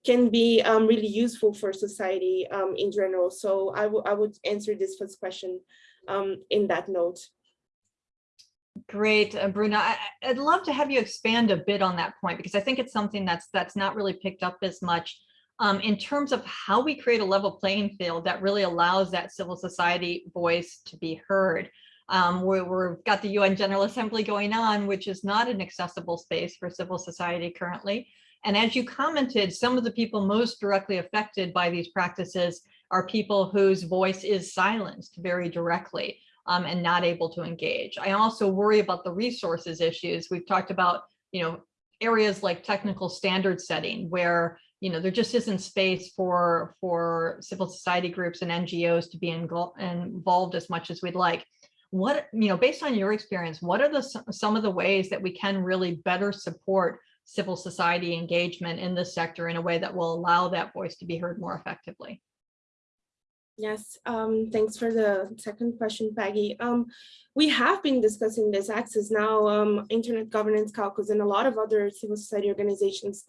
can be um, really useful for society um, in general. So I, I would answer this first question um, in that note. Great, uh, Bruna. I, I'd love to have you expand a bit on that point because I think it's something that's that's not really picked up as much um, in terms of how we create a level playing field that really allows that civil society voice to be heard. Um, we, we've got the UN General Assembly going on, which is not an accessible space for civil society currently. And as you commented, some of the people most directly affected by these practices are people whose voice is silenced very directly um, and not able to engage. I also worry about the resources issues. We've talked about, you know, areas like technical standard setting where you know, there just isn't space for for civil society groups and NGOs to be involved as much as we'd like. What, you know, based on your experience, what are the some of the ways that we can really better support civil society engagement in this sector in a way that will allow that voice to be heard more effectively? Yes, um, thanks for the second question, Peggy. Um, we have been discussing this access now, um, Internet Governance Caucus and a lot of other civil society organizations.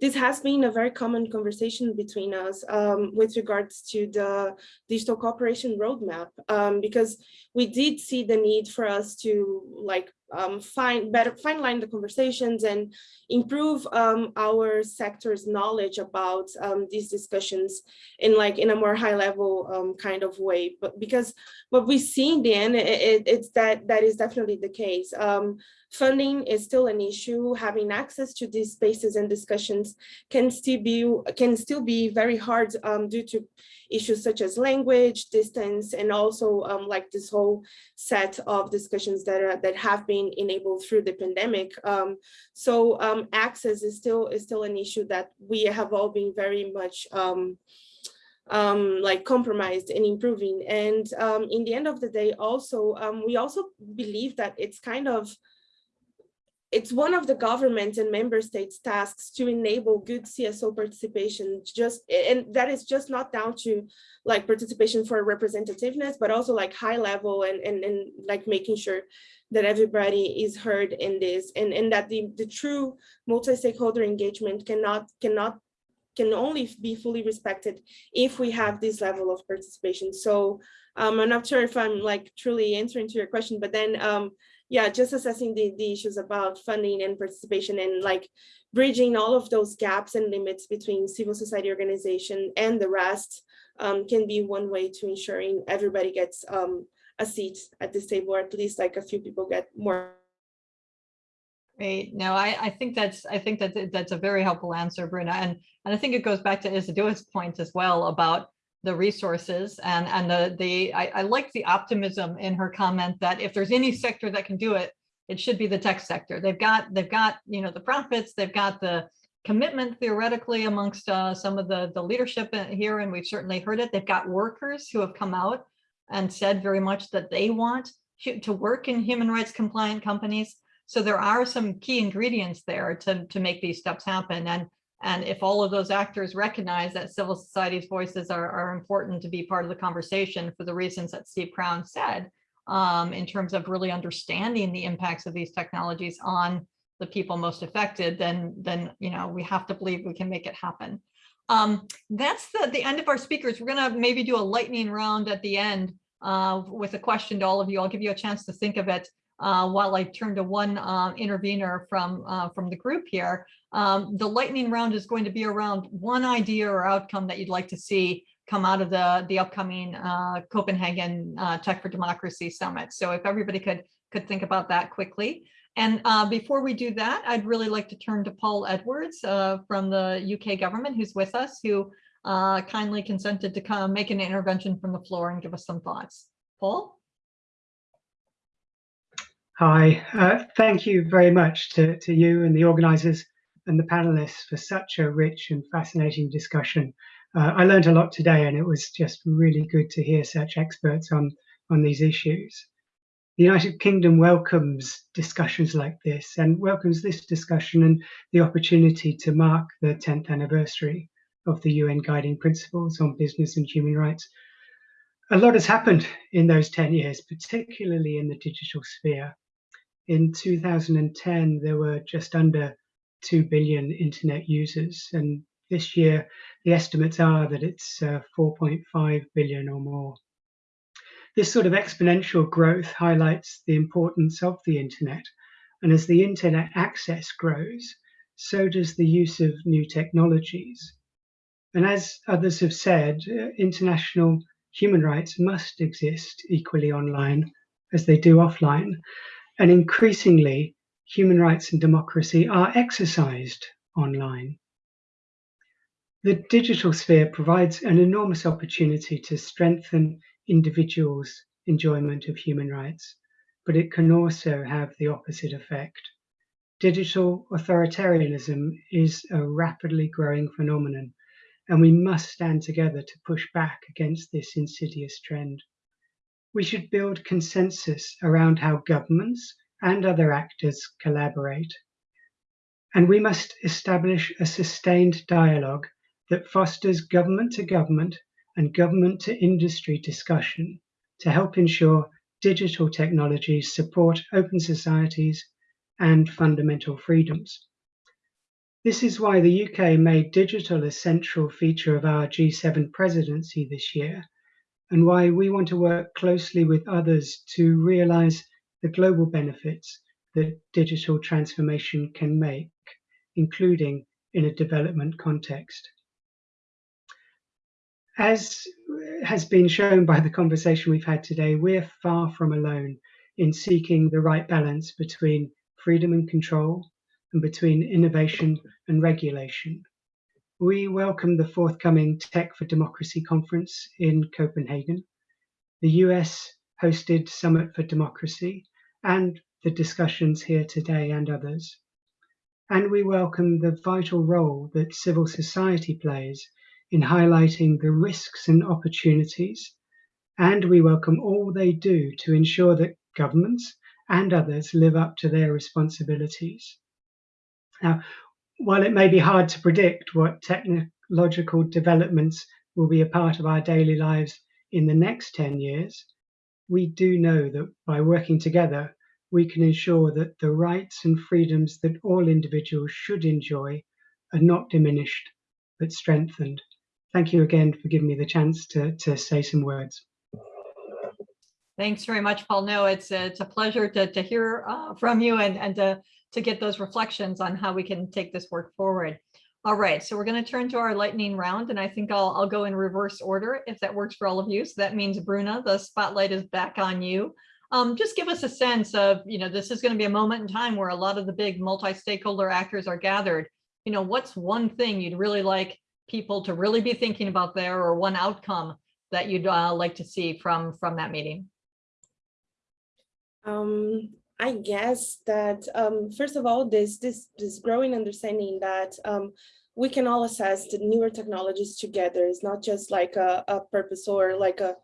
This has been a very common conversation between us um, with regards to the digital cooperation roadmap, um, because we did see the need for us to like um, find better fine line the conversations and improve um, our sector's knowledge about um, these discussions in like in a more high level um, kind of way. But because what we see in the end, it, it, it's that that is definitely the case. Funding is still an issue. Having access to these spaces and discussions can still be can still be very hard um, due to issues such as language, distance, and also um, like this whole set of discussions that are, that have been enabled through the pandemic. Um, so um, access is still is still an issue that we have all been very much um, um, like compromised and improving. And um, in the end of the day, also, we also believe that it's kind of it's one of the government and member states tasks to enable good CSO participation just and that is just not down to like participation for representativeness but also like high level and and, and like making sure that everybody is heard in this and and that the the true multi-stakeholder engagement cannot cannot can only be fully respected if we have this level of participation. So um, I'm not sure if I'm like truly answering to your question but then um, yeah, just assessing the, the issues about funding and participation and like bridging all of those gaps and limits between civil society organization and the rest um, can be one way to ensuring everybody gets um, a seat at this table, or at least like a few people get more. Great. No, I, I think that's I think that that's a very helpful answer, Bruna. And and I think it goes back to Isedua's point as well about the resources and and the the I, I like the optimism in her comment that if there's any sector that can do it it should be the tech sector. They've got they've got you know the profits they've got the commitment theoretically amongst uh, some of the the leadership here and we've certainly heard it. They've got workers who have come out and said very much that they want to work in human rights compliant companies. So there are some key ingredients there to to make these steps happen. And and if all of those actors recognize that civil society's voices are, are important to be part of the conversation for the reasons that Steve Crown said, um, in terms of really understanding the impacts of these technologies on the people most affected, then, then, you know, we have to believe we can make it happen. Um, that's the, the end of our speakers. We're gonna maybe do a lightning round at the end uh, with a question to all of you. I'll give you a chance to think of it uh, while I turn to one uh, intervener from, uh, from the group here. Um, the lightning round is going to be around one idea or outcome that you'd like to see come out of the, the upcoming uh, Copenhagen uh, Tech for Democracy Summit. So if everybody could, could think about that quickly. And before we do that, I'd really like to turn to Paul Edwards from the UK government who's with us, who kindly consented to come make an intervention from the floor and give us some thoughts. Paul? Hi, uh, thank you very much to, to you and the organisers and the panelists for such a rich and fascinating discussion. Uh, I learned a lot today and it was just really good to hear such experts on, on these issues. The United Kingdom welcomes discussions like this and welcomes this discussion and the opportunity to mark the 10th anniversary of the UN Guiding Principles on Business and Human Rights. A lot has happened in those 10 years, particularly in the digital sphere. In 2010, there were just under 2 billion internet users, and this year the estimates are that it's uh, 4.5 billion or more. This sort of exponential growth highlights the importance of the internet, and as the internet access grows, so does the use of new technologies. And as others have said, uh, international human rights must exist equally online as they do offline, and increasingly human rights and democracy are exercised online. The digital sphere provides an enormous opportunity to strengthen individuals' enjoyment of human rights, but it can also have the opposite effect. Digital authoritarianism is a rapidly growing phenomenon, and we must stand together to push back against this insidious trend. We should build consensus around how governments and other actors collaborate. And we must establish a sustained dialogue that fosters government to government and government to industry discussion to help ensure digital technologies support open societies and fundamental freedoms. This is why the UK made digital a central feature of our G7 presidency this year, and why we want to work closely with others to realise the global benefits that digital transformation can make, including in a development context. As has been shown by the conversation we've had today, we're far from alone in seeking the right balance between freedom and control and between innovation and regulation. We welcome the forthcoming Tech for Democracy conference in Copenhagen. The US hosted Summit for Democracy and the discussions here today and others. And we welcome the vital role that civil society plays in highlighting the risks and opportunities, and we welcome all they do to ensure that governments and others live up to their responsibilities. Now, while it may be hard to predict what technological developments will be a part of our daily lives in the next 10 years, we do know that by working together, we can ensure that the rights and freedoms that all individuals should enjoy are not diminished, but strengthened thank you again for giving me the chance to, to say some words. Thanks very much, Paul. No, it's a, it's a pleasure to, to hear uh, from you and, and to, to get those reflections on how we can take this work forward. All right, so we're going to turn to our lightning round, and I think I'll, I'll go in reverse order if that works for all of you. So that means, Bruna, the spotlight is back on you. Um, just give us a sense of, you know, this is going to be a moment in time where a lot of the big multi-stakeholder actors are gathered. You know, what's one thing you'd really like people to really be thinking about there or one outcome that you'd uh, like to see from from that meeting? Um, I guess that um, first of all, this this this growing understanding that um, we can all assess the newer technologies together. is not just like a, a purpose or like a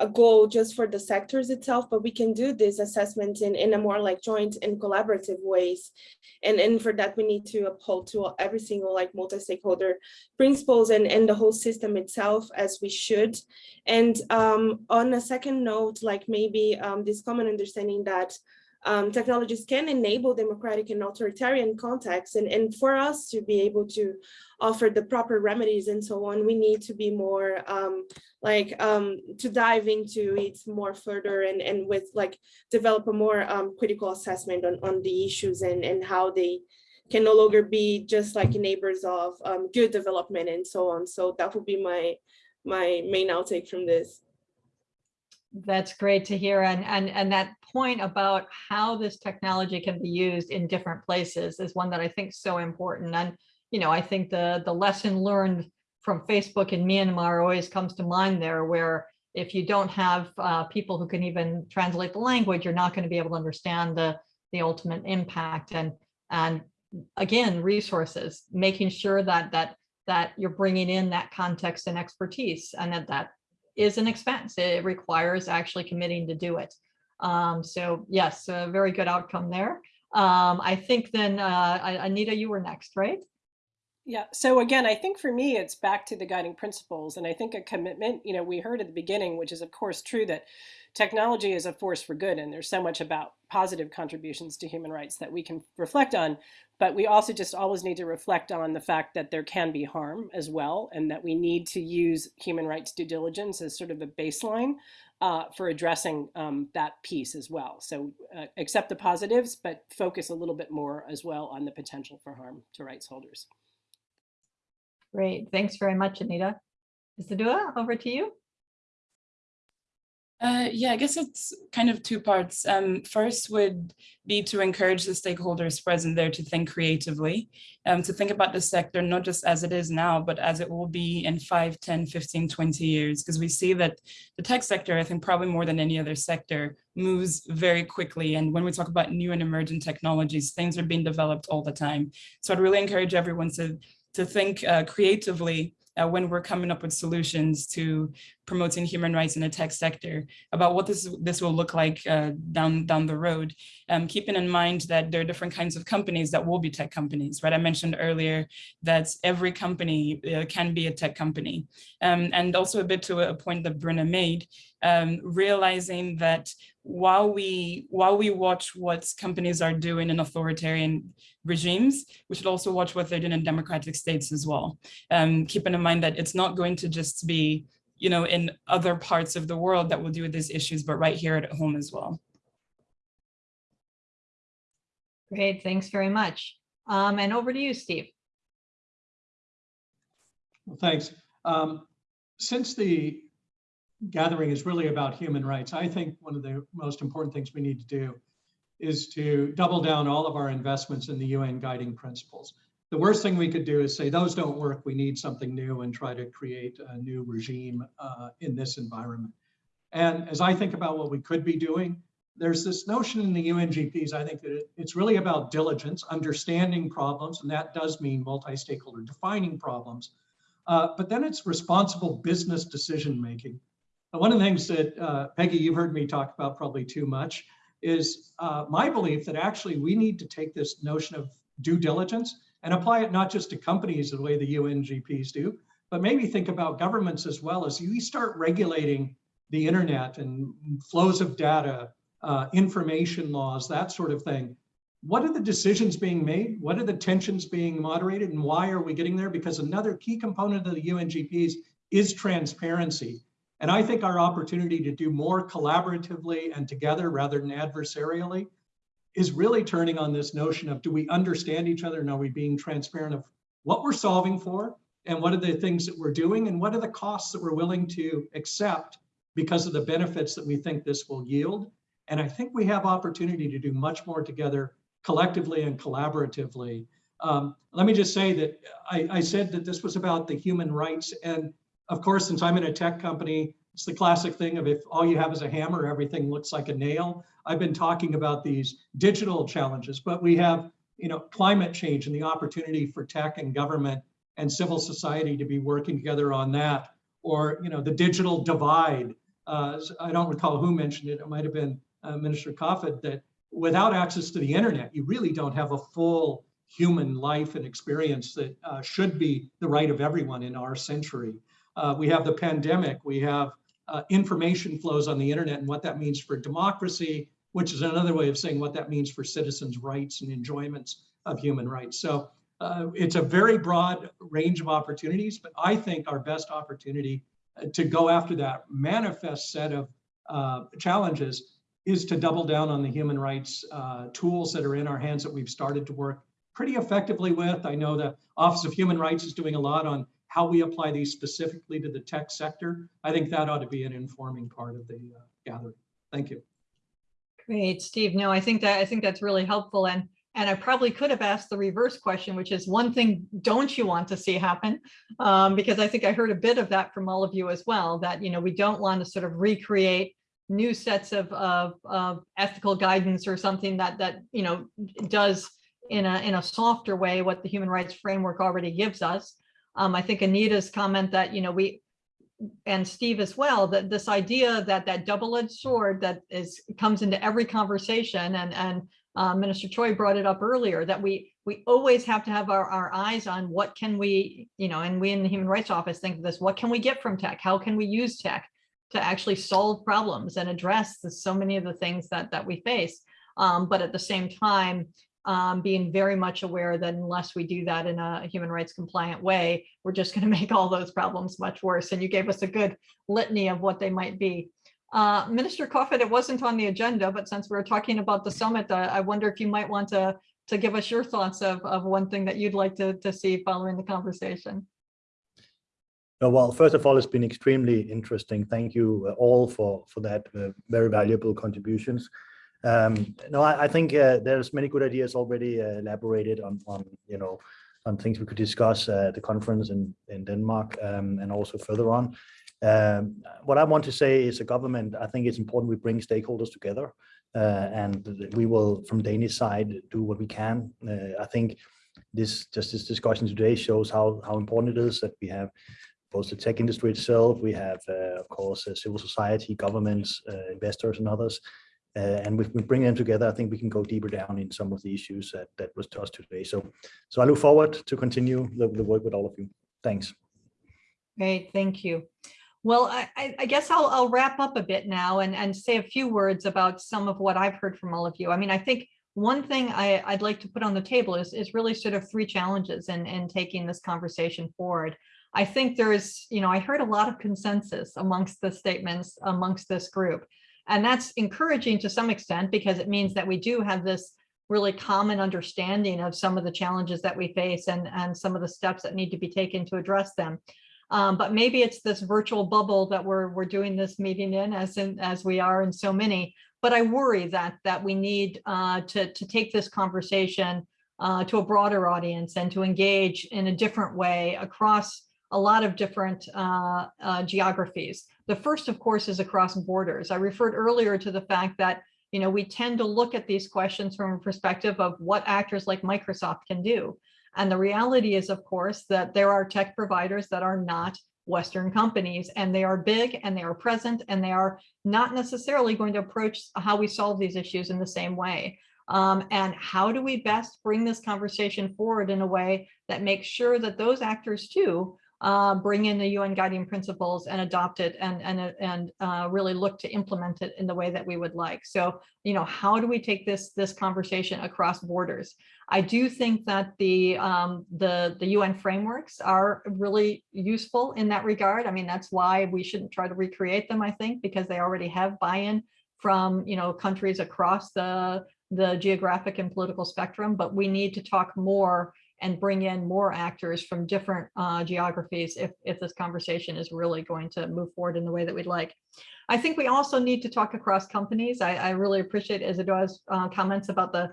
a goal just for the sectors itself, but we can do this assessment in, in a more like joint and collaborative ways. And, and for that, we need to uphold to every single like multi-stakeholder principles and, and the whole system itself as we should. And um, on a second note, like maybe um, this common understanding that um, technologies can enable democratic and authoritarian contexts. And, and for us to be able to offer the proper remedies and so on, we need to be more um, like um, to dive into it more further and, and with like develop a more um, critical assessment on, on the issues and, and how they can no longer be just like neighbors of um, good development and so on. So that would be my my main outtake from this. That's great to hear. And, and, and that point about how this technology can be used in different places is one that I think is so important. And, you know, I think the, the lesson learned from Facebook in Myanmar always comes to mind there, where if you don't have uh, people who can even translate the language, you're not going to be able to understand the, the ultimate impact. And, and again, resources, making sure that, that, that you're bringing in that context and expertise and that that is an expense. It requires actually committing to do it. Um, so yes, a very good outcome there. Um, I think then, uh, Anita, you were next, right? Yeah, so again, I think for me, it's back to the guiding principles. And I think a commitment, you know, we heard at the beginning, which is of course true that technology is a force for good. And there's so much about positive contributions to human rights that we can reflect on. But we also just always need to reflect on the fact that there can be harm as well, and that we need to use human rights due diligence as sort of a baseline uh, for addressing um, that piece as well. So uh, accept the positives, but focus a little bit more as well on the potential for harm to rights holders. Great. Thanks very much, Anita. Isedua, over to you. Uh, yeah, I guess it's kind of two parts. Um, first would be to encourage the stakeholders present there to think creatively, um, to think about the sector, not just as it is now, but as it will be in 5, 10, 15, 20 years, because we see that the tech sector, I think probably more than any other sector, moves very quickly. And when we talk about new and emerging technologies, things are being developed all the time. So I'd really encourage everyone to, to think uh, creatively uh, when we're coming up with solutions to promoting human rights in the tech sector about what this this will look like uh, down down the road. Um, keeping in mind that there are different kinds of companies that will be tech companies right? I mentioned earlier that every company uh, can be a tech company. Um, and also a bit to a point that Bruna made um, realizing that while we while we watch what companies are doing in authoritarian regimes, we should also watch what they're doing in democratic states as well. Um, keeping in mind that it's not going to just be, you know, in other parts of the world that will deal with these issues, but right here at home as well. Great, thanks very much. Um, and over to you, Steve. Well, thanks. Um, since the gathering is really about human rights, I think one of the most important things we need to do is to double down all of our investments in the UN guiding principles. The worst thing we could do is say those don't work, we need something new and try to create a new regime uh, in this environment. And as I think about what we could be doing, there's this notion in the UNGPs, I think that it's really about diligence, understanding problems, and that does mean multi-stakeholder defining problems. Uh, but then it's responsible business decision making. One of the things that, uh, Peggy, you've heard me talk about probably too much, is uh, my belief that actually we need to take this notion of due diligence and apply it not just to companies the way the UNGPs do, but maybe think about governments as well as you start regulating the internet and flows of data, uh, information laws, that sort of thing. What are the decisions being made? What are the tensions being moderated and why are we getting there? Because another key component of the UNGPs is transparency. And I think our opportunity to do more collaboratively and together rather than adversarially is really turning on this notion of do we understand each other and are we being transparent of what we're solving for and what are the things that we're doing and what are the costs that we're willing to accept because of the benefits that we think this will yield. And I think we have opportunity to do much more together collectively and collaboratively. Um, let me just say that I, I said that this was about the human rights and of course, since I'm in a tech company, it's the classic thing of if all you have is a hammer, everything looks like a nail. I've been talking about these digital challenges, but we have, you know, climate change and the opportunity for tech and government and civil society to be working together on that, or you know, the digital divide. Uh, I don't recall who mentioned it. It might have been uh, Minister Kofod that without access to the internet, you really don't have a full human life and experience that uh, should be the right of everyone in our century. Uh, we have the pandemic, we have uh, information flows on the internet and what that means for democracy which is another way of saying what that means for citizens' rights and enjoyments of human rights. So uh, it's a very broad range of opportunities, but I think our best opportunity uh, to go after that manifest set of uh, challenges is to double down on the human rights uh, tools that are in our hands that we've started to work pretty effectively with. I know the Office of Human Rights is doing a lot on how we apply these specifically to the tech sector. I think that ought to be an informing part of the uh, gathering. Thank you. Great, Steve. No, I think that I think that's really helpful. And and I probably could have asked the reverse question, which is one thing don't you want to see happen? Um, because I think I heard a bit of that from all of you as well, that you know we don't want to sort of recreate new sets of, of, of ethical guidance or something that that you know does in a in a softer way what the human rights framework already gives us. Um, I think Anita's comment that you know we and Steve as well, that this idea that that double-edged sword that is comes into every conversation and and uh, Minister Choi brought it up earlier that we we always have to have our, our eyes on what can we, you know, and we in the Human Rights Office think of this, what can we get from tech? How can we use tech to actually solve problems and address the, so many of the things that that we face? Um, but at the same time, um, being very much aware that unless we do that in a human rights compliant way, we're just going to make all those problems much worse. And you gave us a good litany of what they might be. Uh, Minister Kofod, it wasn't on the agenda, but since we're talking about the summit, uh, I wonder if you might want to, to give us your thoughts of, of one thing that you'd like to, to see following the conversation. Well, first of all, it's been extremely interesting. Thank you uh, all for, for that uh, very valuable contributions. Um, no, I, I think uh, there's many good ideas already uh, elaborated on, on, you know, on things we could discuss at the conference in, in Denmark um, and also further on. Um, what I want to say is a government, I think it's important we bring stakeholders together uh, and we will, from Danish side, do what we can. Uh, I think this just this discussion today shows how, how important it is that we have both the tech industry itself, we have, uh, of course, uh, civil society, governments, uh, investors and others. Uh, and if we bring them together, I think we can go deeper down in some of the issues that, that was discussed today. So, so I look forward to continue the, the work with all of you. Thanks. Great, thank you. Well, I, I, guess I'll, I'll wrap up a bit now and, and say a few words about some of what I've heard from all of you. I mean, I think one thing I, I'd like to put on the table is, is really sort of three challenges in, in taking this conversation forward. I think there's, you know, I heard a lot of consensus amongst the statements amongst this group. And that's encouraging to some extent because it means that we do have this really common understanding of some of the challenges that we face and, and some of the steps that need to be taken to address them. Um, but maybe it's this virtual bubble that we're, we're doing this meeting in as, in, as we are in so many. But I worry that, that we need uh, to, to take this conversation uh, to a broader audience and to engage in a different way across a lot of different uh, uh, geographies. The first, of course, is across borders. I referred earlier to the fact that you know, we tend to look at these questions from a perspective of what actors like Microsoft can do. And the reality is, of course, that there are tech providers that are not Western companies and they are big and they are present and they are not necessarily going to approach how we solve these issues in the same way. Um, and how do we best bring this conversation forward in a way that makes sure that those actors too uh, bring in the UN guiding principles and adopt it and, and, and uh, really look to implement it in the way that we would like. So, you know, how do we take this, this conversation across borders? I do think that the, um, the, the UN frameworks are really useful in that regard. I mean, that's why we shouldn't try to recreate them, I think, because they already have buy-in from, you know, countries across the, the geographic and political spectrum, but we need to talk more and bring in more actors from different uh, geographies if, if this conversation is really going to move forward in the way that we'd like. I think we also need to talk across companies. I, I really appreciate Isedua's uh, comments about the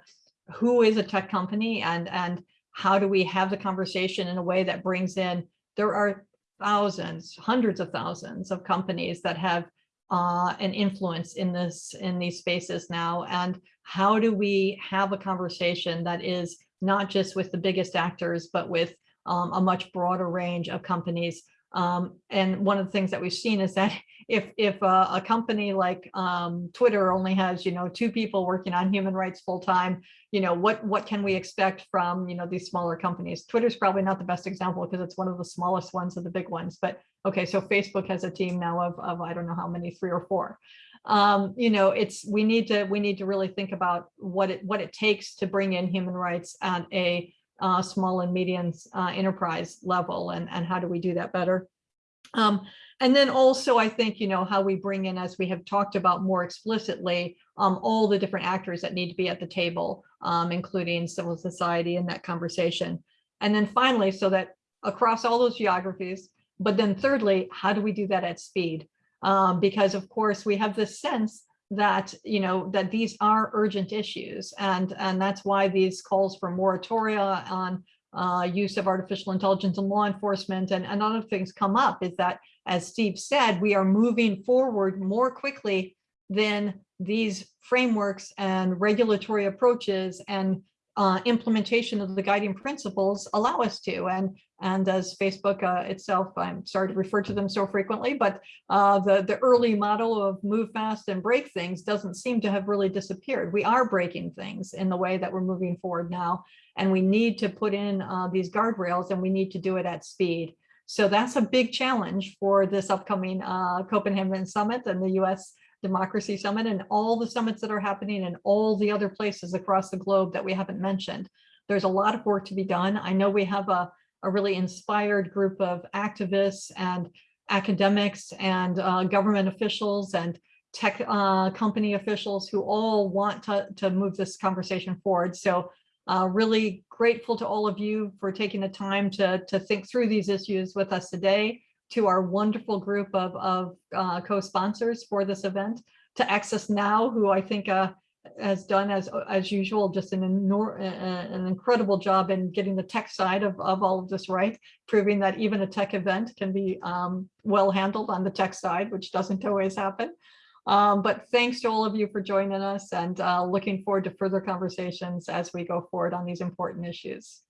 who is a tech company and, and how do we have the conversation in a way that brings in, there are thousands, hundreds of thousands of companies that have uh, an influence in this in these spaces now. And how do we have a conversation that is not just with the biggest actors, but with um, a much broader range of companies. Um, and one of the things that we've seen is that if if a, a company like um, Twitter only has you know two people working on human rights full time, you know what what can we expect from you know these smaller companies? Twitter's probably not the best example because it's one of the smallest ones of the big ones. But okay, so Facebook has a team now of of I don't know how many, three or four. Um, you know, it's, we need to, we need to really think about what it, what it takes to bring in human rights at a uh, small and medium uh, enterprise level and, and how do we do that better? Um, and then also, I think, you know, how we bring in, as we have talked about more explicitly, um, all the different actors that need to be at the table, um, including civil society in that conversation. And then finally, so that across all those geographies, but then thirdly, how do we do that at speed? Um, because of course we have this sense that, you know, that these are urgent issues. And, and that's why these calls for moratoria on uh, use of artificial intelligence in law enforcement and, and other things come up is that, as Steve said, we are moving forward more quickly than these frameworks and regulatory approaches and uh, implementation of the guiding principles allow us to. And, and as Facebook uh, itself, I'm sorry to refer to them so frequently, but uh, the, the early model of move fast and break things doesn't seem to have really disappeared. We are breaking things in the way that we're moving forward now. And we need to put in uh, these guardrails and we need to do it at speed. So that's a big challenge for this upcoming uh, Copenhagen summit and the US Democracy Summit and all the summits that are happening in all the other places across the globe that we haven't mentioned. There's a lot of work to be done. I know we have a, a really inspired group of activists and academics and uh, government officials and tech uh, company officials who all want to, to move this conversation forward. So uh, really grateful to all of you for taking the time to, to think through these issues with us today to our wonderful group of, of uh, co-sponsors for this event, to Access Now, who I think uh, has done as as usual just an an incredible job in getting the tech side of, of all of this right, proving that even a tech event can be um, well handled on the tech side, which doesn't always happen. Um, but thanks to all of you for joining us and uh, looking forward to further conversations as we go forward on these important issues.